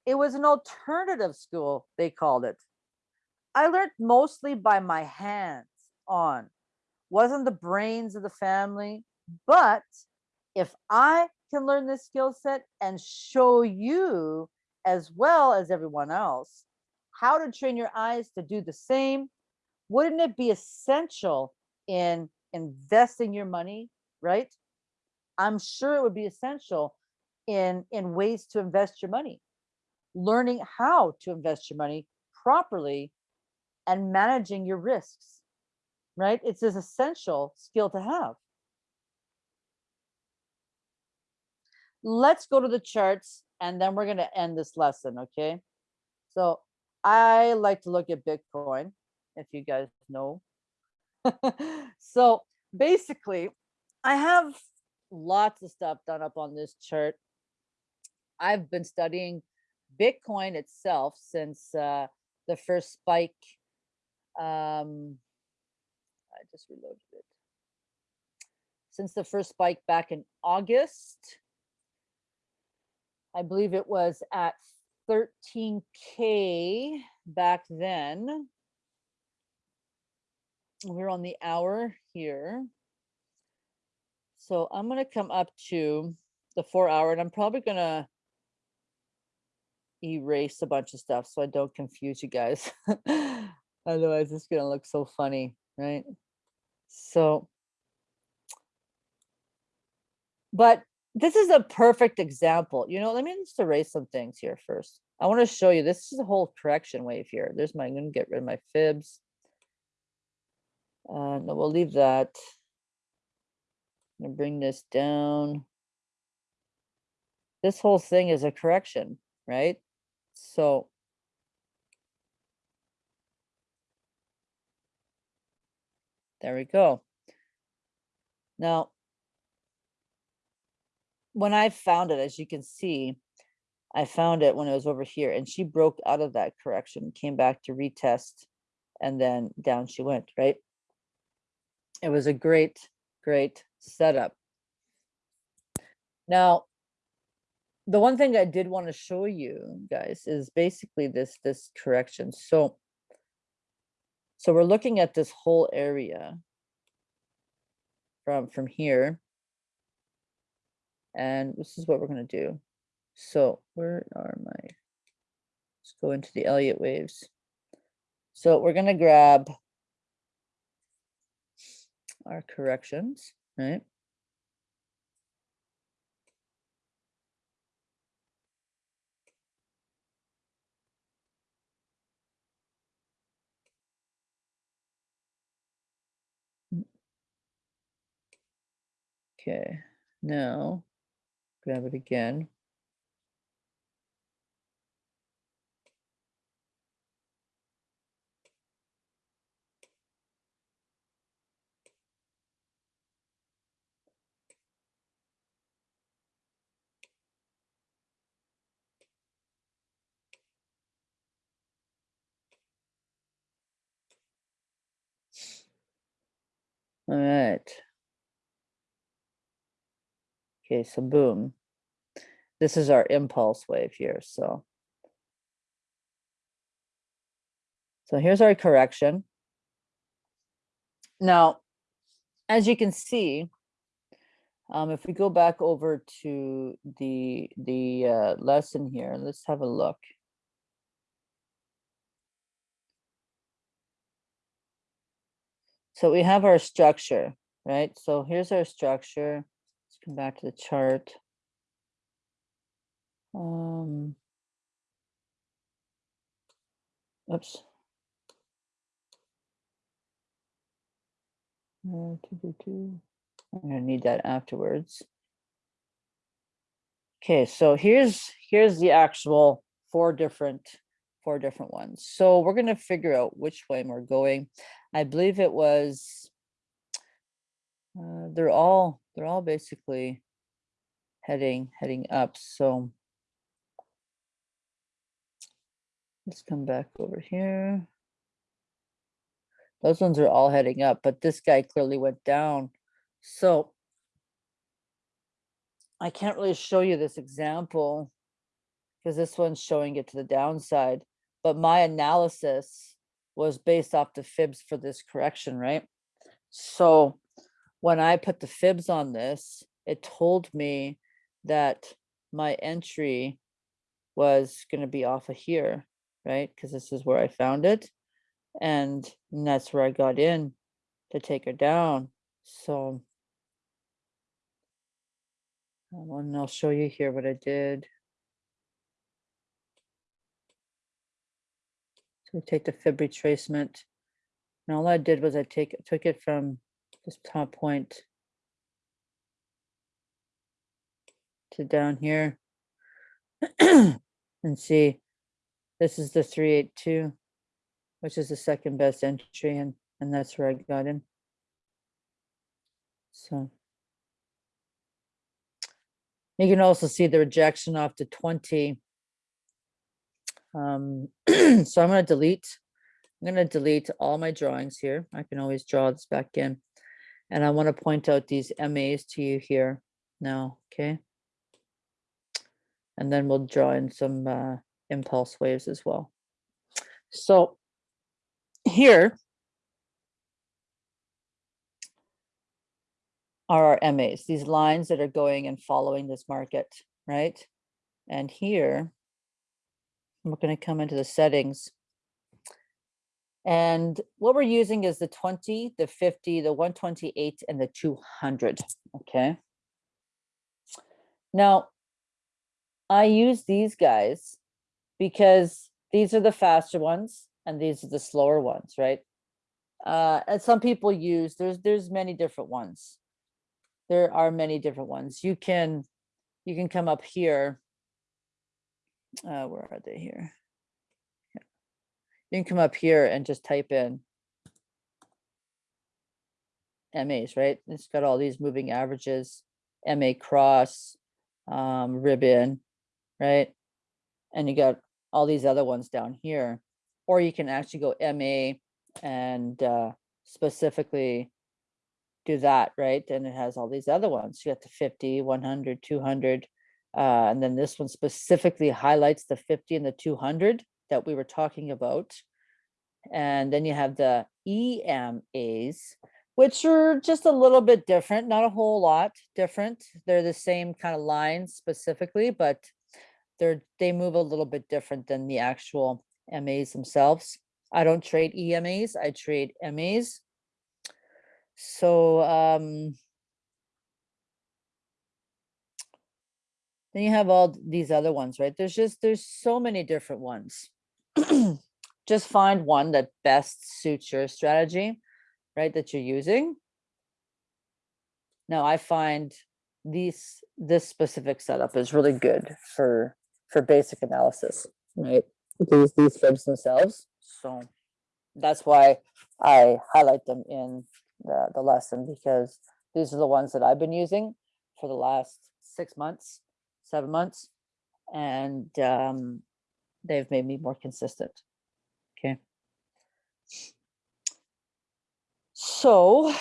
It was an alternative school, they called it. I learned mostly by my hands on. Wasn't the brains of the family, but if I can learn this skill set and show you as well as everyone else how to train your eyes to do the same, wouldn't it be essential in investing your money, right? I'm sure it would be essential in in ways to invest your money. Learning how to invest your money properly and managing your risks, right? It's an essential skill to have. Let's go to the charts and then we're going to end this lesson, okay? So I like to look at Bitcoin, if you guys know. [LAUGHS] so basically, I have lots of stuff done up on this chart. I've been studying Bitcoin itself since uh, the first spike. Um, I just reloaded it. Since the first spike back in August, I believe it was at 13K back then. We're on the hour here. So I'm going to come up to the four hour and I'm probably going to erase a bunch of stuff so I don't confuse you guys. [LAUGHS] Otherwise, it's going to look so funny, right? So, but this is a perfect example. You know, let me just erase some things here first. I want to show you, this is a whole correction wave here. There's my, I'm going to get rid of my fibs. Uh, no, we'll leave that. I'm to bring this down. This whole thing is a correction, right? So there we go. Now, when I found it, as you can see, I found it when it was over here and she broke out of that correction, came back to retest, and then down she went, right? It was a great, great setup. Now, the one thing I did want to show you guys is basically this, this correction. So, so we're looking at this whole area from, from here. And this is what we're going to do. So where are my, let's go into the Elliott waves. So we're going to grab our corrections, right? Mm. Okay, now grab it again. All right. Okay, so boom. This is our impulse wave here, so. So here's our correction. Now, as you can see, um, if we go back over to the the uh, lesson here, let's have a look. So we have our structure, right? So here's our structure. Let's come back to the chart. Um, oops. Uh. I'm gonna need that afterwards. Okay, so here's here's the actual four different four different ones. So we're gonna figure out which way we're going. I believe it was. Uh, they're all they're all basically heading heading up. So let's come back over here. Those ones are all heading up, but this guy clearly went down. So I can't really show you this example because this one's showing it to the downside. But my analysis was based off the fibs for this correction, right? So when I put the fibs on this, it told me that my entry was gonna be off of here, right? Because this is where I found it. And that's where I got in to take her down. So uh, and I'll show you here what I did. We take the fib retracement. And all I did was I take, took it from this top point to down here. [CLEARS THROAT] And see, this is the three eight two, which is the second best entry and, and that's where I got in. So. You can also see the rejection off to twenty. Um, [CLEARS THROAT] so I'm gonna delete, I'm gonna delete all my drawings here. I can always draw this back in. And I want to point out these MAs to you here now, okay? And then we'll draw in some uh, impulse waves as well. So here are our MAs, these lines that are going and following this market, right? And here, we're going to come into the settings. And what we're using is the 20, the 50, the 128, and the 200, okay? Now, I use these guys because these are the faster ones and these are the slower ones, right? Uh, and some people use, there's, there's many different ones. There are many different ones. You can, you can come up here. Uh, where are they here? Yeah. You can come up here and just type in MAs, right? It's got all these moving averages, MA cross, um, ribbon, right? And you got all these other ones down here. Or you can actually go MA and uh, specifically do that, right? And it has all these other ones. You got the 50, 100, 200. Uh, and then this one specifically highlights the 50 and the 200 that we were talking about. And then you have the EMAs, which are just a little bit different, not a whole lot different. They're the same kind of lines specifically, but they're they move a little bit different than the actual MAs themselves. I don't trade EMAs, I trade MAs. So um then you have all these other ones, right? There's just there's so many different ones. [CLEARS THROAT] just find one that best suits your strategy, right? That you're using. Now I find these this specific setup is really good for for basic analysis, right? These these fibs themselves. So that's why I highlight them in the, the lesson because these are the ones that I've been using for the last six months, seven months, and um, they've made me more consistent. Okay. So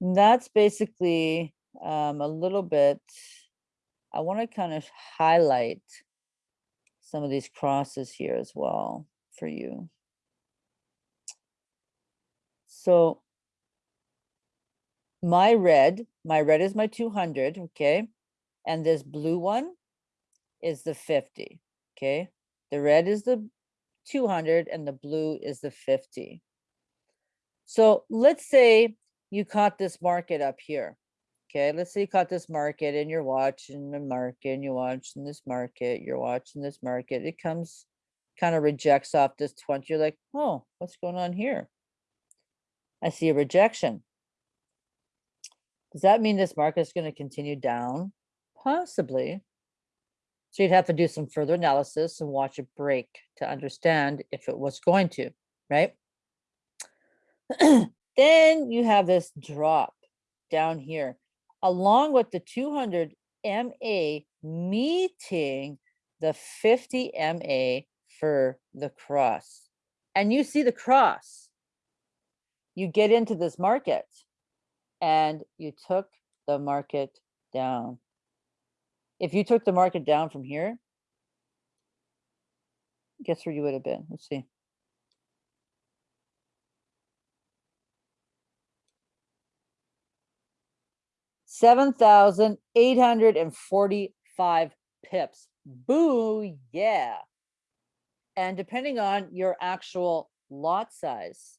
that's basically um, a little bit, I want to kind of highlight some of these crosses here as well for you. So my red, my red is my 200, okay? And this blue one is the 50, okay? The red is the 200 and the blue is the 50. So let's say you caught this market up here, Okay, let's say you caught this market and you're watching the market and you're watching this market, you're watching this market. It comes, kind of rejects off this 20. You're like, oh, what's going on here? I see a rejection. Does that mean this market is going to continue down? Possibly. So you'd have to do some further analysis and watch it break to understand if it was going to, right? [CLEARS THROAT] then you have this drop down here along with the 200 MA meeting the 50 MA for the cross. And you see the cross. You get into this market and you took the market down. If you took the market down from here, guess where you would have been? Let's see. Seven thousand eight hundred and forty-five pips. Boo, yeah. And depending on your actual lot size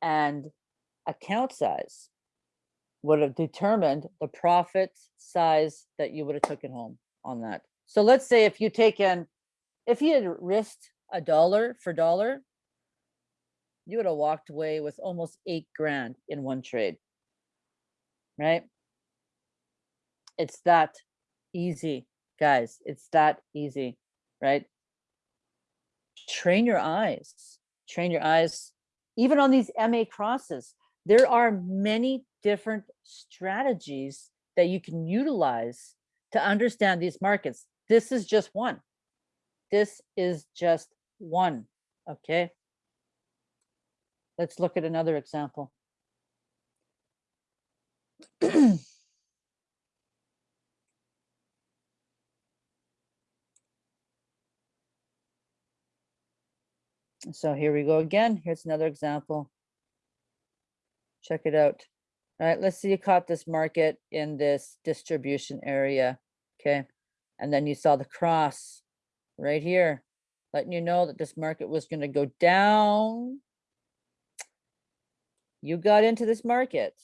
and account size would have determined the profit size that you would have taken home on that. So let's say if you take in, if you had risked a dollar for dollar, you would have walked away with almost eight grand in one trade. Right? It's that easy, guys. It's that easy, right? Train your eyes, train your eyes, even on these MA crosses. There are many different strategies that you can utilize to understand these markets. This is just one. This is just one, okay? Let's look at another example. [CLEARS THROAT] So here we go again. Here's another example. Check it out. All right, let's see you caught this market in this distribution area, okay? And then you saw the cross right here, letting you know that this market was gonna go down. You got into this market.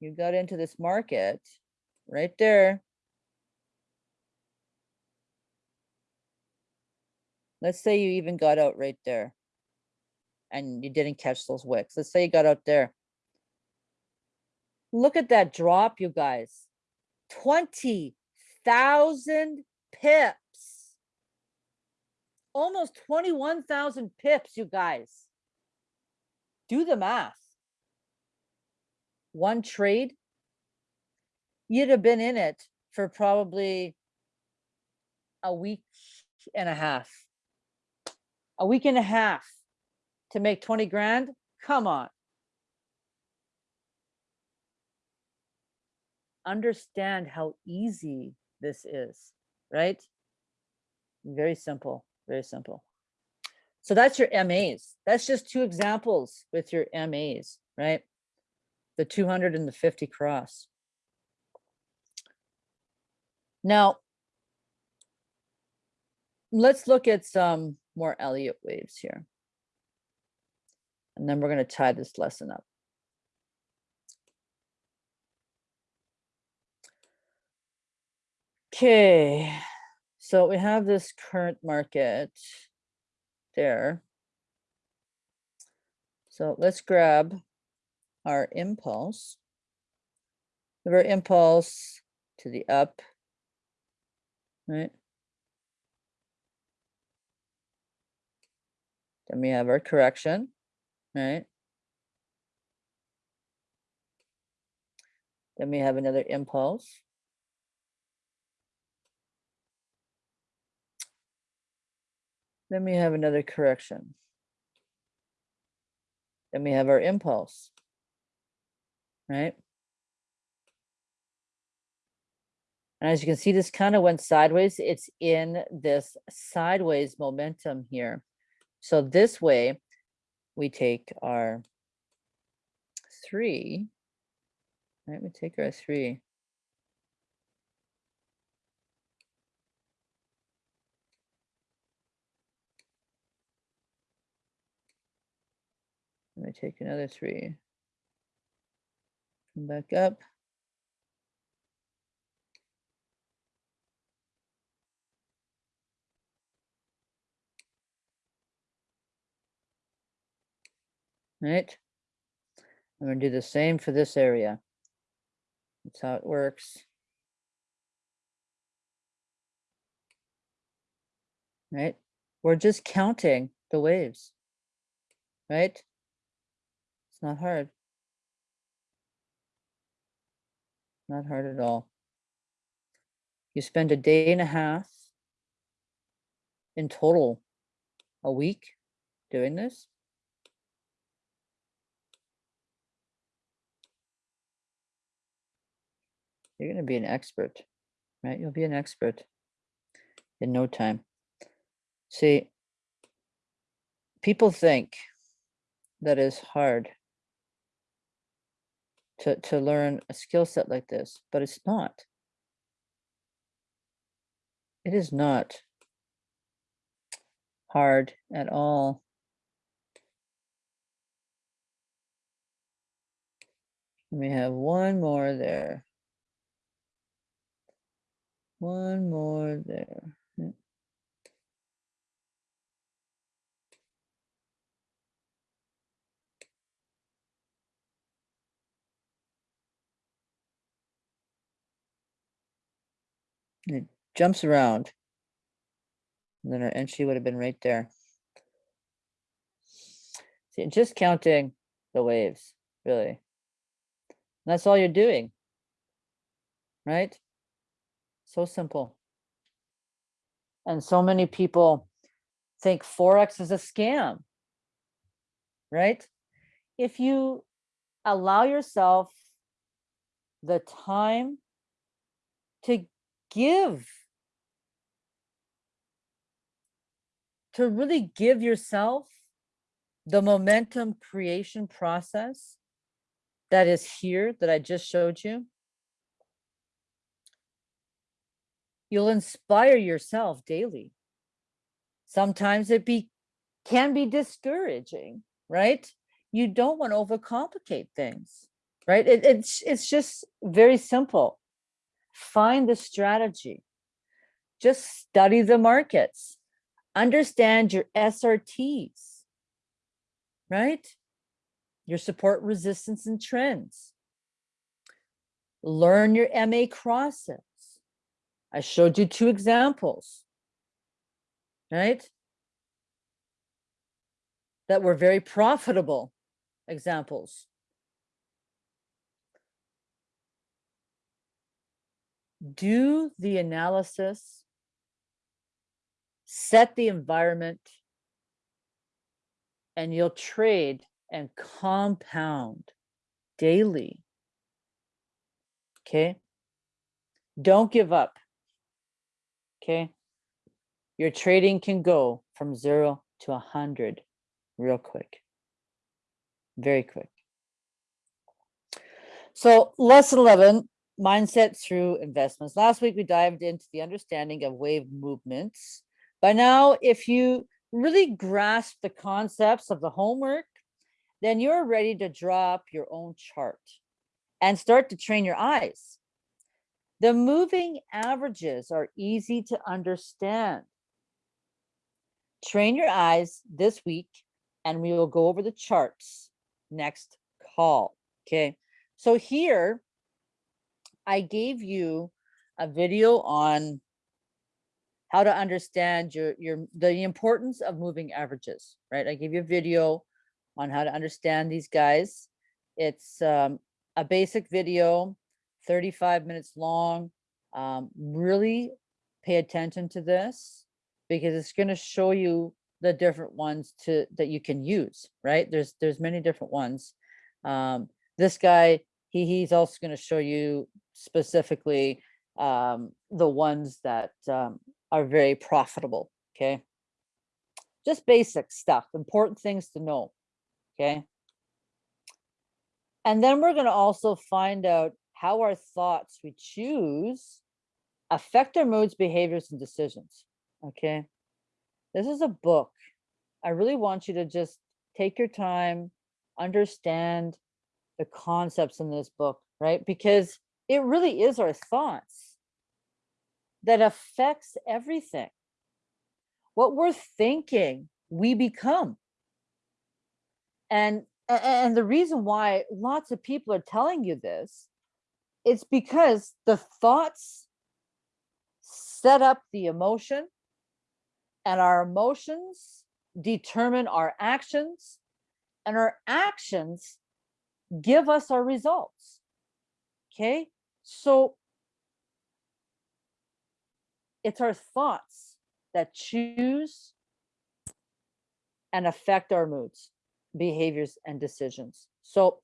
You got into this market right there. Let's say you even got out right there and you didn't catch those wicks. Let's say you got out there. Look at that drop, you guys. 20,000 pips. Almost 21,000 pips, you guys. Do the math. One trade, you'd have been in it for probably a week and a half a week and a half to make 20 grand? Come on. Understand how easy this is, right? Very simple, very simple. So that's your MAs. That's just two examples with your MAs, right? The 200 and the 50 cross. Now, let's look at some more Elliott waves here. And then we're going to tie this lesson up. Okay, so we have this current market there. So let's grab our impulse. Our impulse to the up, right? Then we have our correction, right? Then we have another impulse. Then we have another correction. Then we have our impulse, right? And as you can see, this kind of went sideways. It's in this sideways momentum here. So this way, we take our three, right? We take our three. Let me take another three. Come back up. Right? I'm gonna do the same for this area. That's how it works. Right? We're just counting the waves, right? It's not hard. Not hard at all. You spend a day and a half in total, a week doing this. You're going to be an expert, right? You'll be an expert. in no time. See, people think that is hard to, to learn a skill set like this, but it's not. It is not hard at all. We have one more there. One more there. It jumps around. And then our entry would have been right there. See, just counting the waves, really. That's all you're doing. Right? So simple. And so many people think Forex is a scam. Right? If you allow yourself the time to give, to really give yourself the momentum creation process that is here that I just showed you, you'll inspire yourself daily. Sometimes it be can be discouraging, right? You don't want to overcomplicate things, right? It, it's it's just very simple. Find the strategy. Just study the markets. Understand your SRTs, right? Your support, resistance, and trends. Learn your MA crosses. I showed you two examples, right? That were very profitable examples. Do the analysis, set the environment, and you'll trade and compound daily. Okay. Don't give up. Okay. Your trading can go from zero to a hundred real quick. Very quick. So lesson 11, mindset through investments. Last week we dived into the understanding of wave movements. By now, if you really grasp the concepts of the homework, then you're ready to draw up your own chart and start to train your eyes. The moving averages are easy to understand. Train your eyes this week and we will go over the charts next call. Okay, so here I gave you a video on how to understand your your the importance of moving averages, right? I gave you a video on how to understand these guys. It's um, a basic video, 35 minutes long. Um, really pay attention to this because it's going to show you the different ones to that you can use, right? There's there's many different ones. Um, this guy, he he's also going to show you specifically um, the ones that um, are very profitable. Okay, just basic stuff, important things to know. Okay, and then we're going to also find out how our thoughts we choose affect our moods, behaviors, and decisions. Okay, this is a book. I really want you to just take your time, understand the concepts in this book, right? Because it really is our thoughts that affects everything. What we're thinking, we become. And and the reason why lots of people are telling you this, it's because the thoughts set up the emotion and our emotions determine our actions and our actions give us our results. Okay, so it's our thoughts that choose and affect our moods, behaviors, and decisions. So,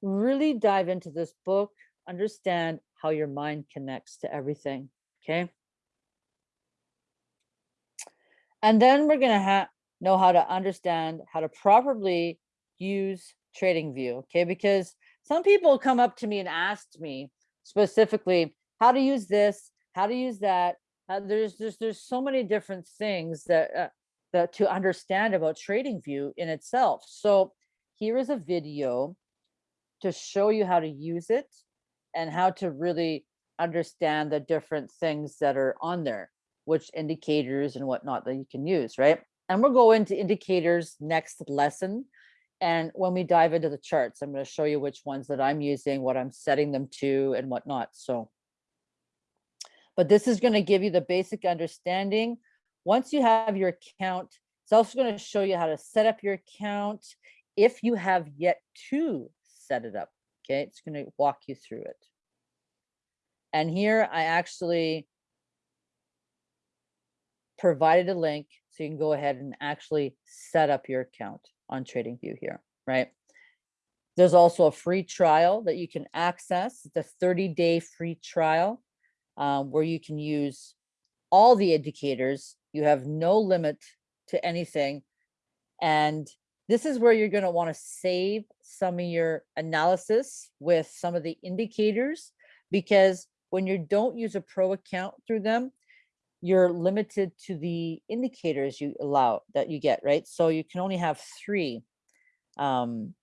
really dive into this book, understand how your mind connects to everything. Okay. And then we're gonna have, know how to understand how to properly use Trading View, okay? Because some people come up to me and asked me specifically how to use this, how to use that. Uh, there's, there's, there's so many different things that, uh, that to understand about Trading View in itself. So here is a video to show you how to use it and how to really understand the different things that are on there, which indicators and whatnot that you can use, right? And we'll go into indicators next lesson. And when we dive into the charts, I'm going to show you which ones that I'm using, what I'm setting them to and whatnot. So, but this is going to give you the basic understanding. Once you have your account, it's also going to show you how to set up your account if you have yet to set it up. Okay, it's going to walk you through it. And here I actually provided a link so you can go ahead and actually set up your account on TradingView here, right? There's also a free trial that you can access. It's a 30 day free trial um, where you can use all the indicators. You have no limit to anything. And this is where you're going to want to save some of your analysis with some of the indicators because when you don't use a pro account through them, you're limited to the indicators you allow that you get, right? So you can only have three. Um,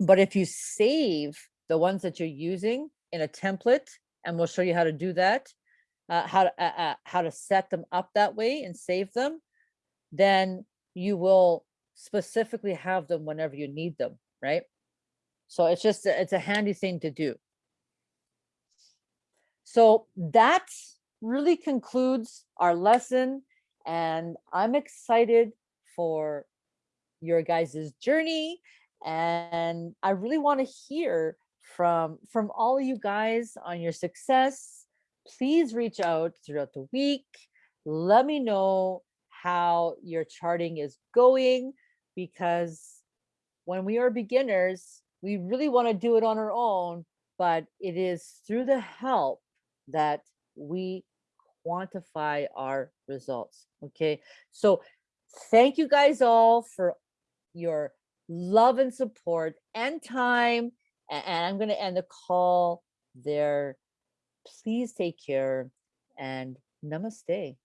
but if you save the ones that you're using in a template, and we'll show you how to do that, uh, how to uh, uh, how to set them up that way and save them, then you will specifically have them whenever you need them, right? So it's just it's a handy thing to do. So that really concludes our lesson and I'm excited for your guys' journey and I really want to hear from from all you guys on your success. Please reach out throughout the week. Let me know how your charting is going because when we are beginners, we really want to do it on our own, but it is through the help that we quantify our results. Okay, so thank you guys all for your love and support and time. And I'm going to end the call there. Please take care and namaste.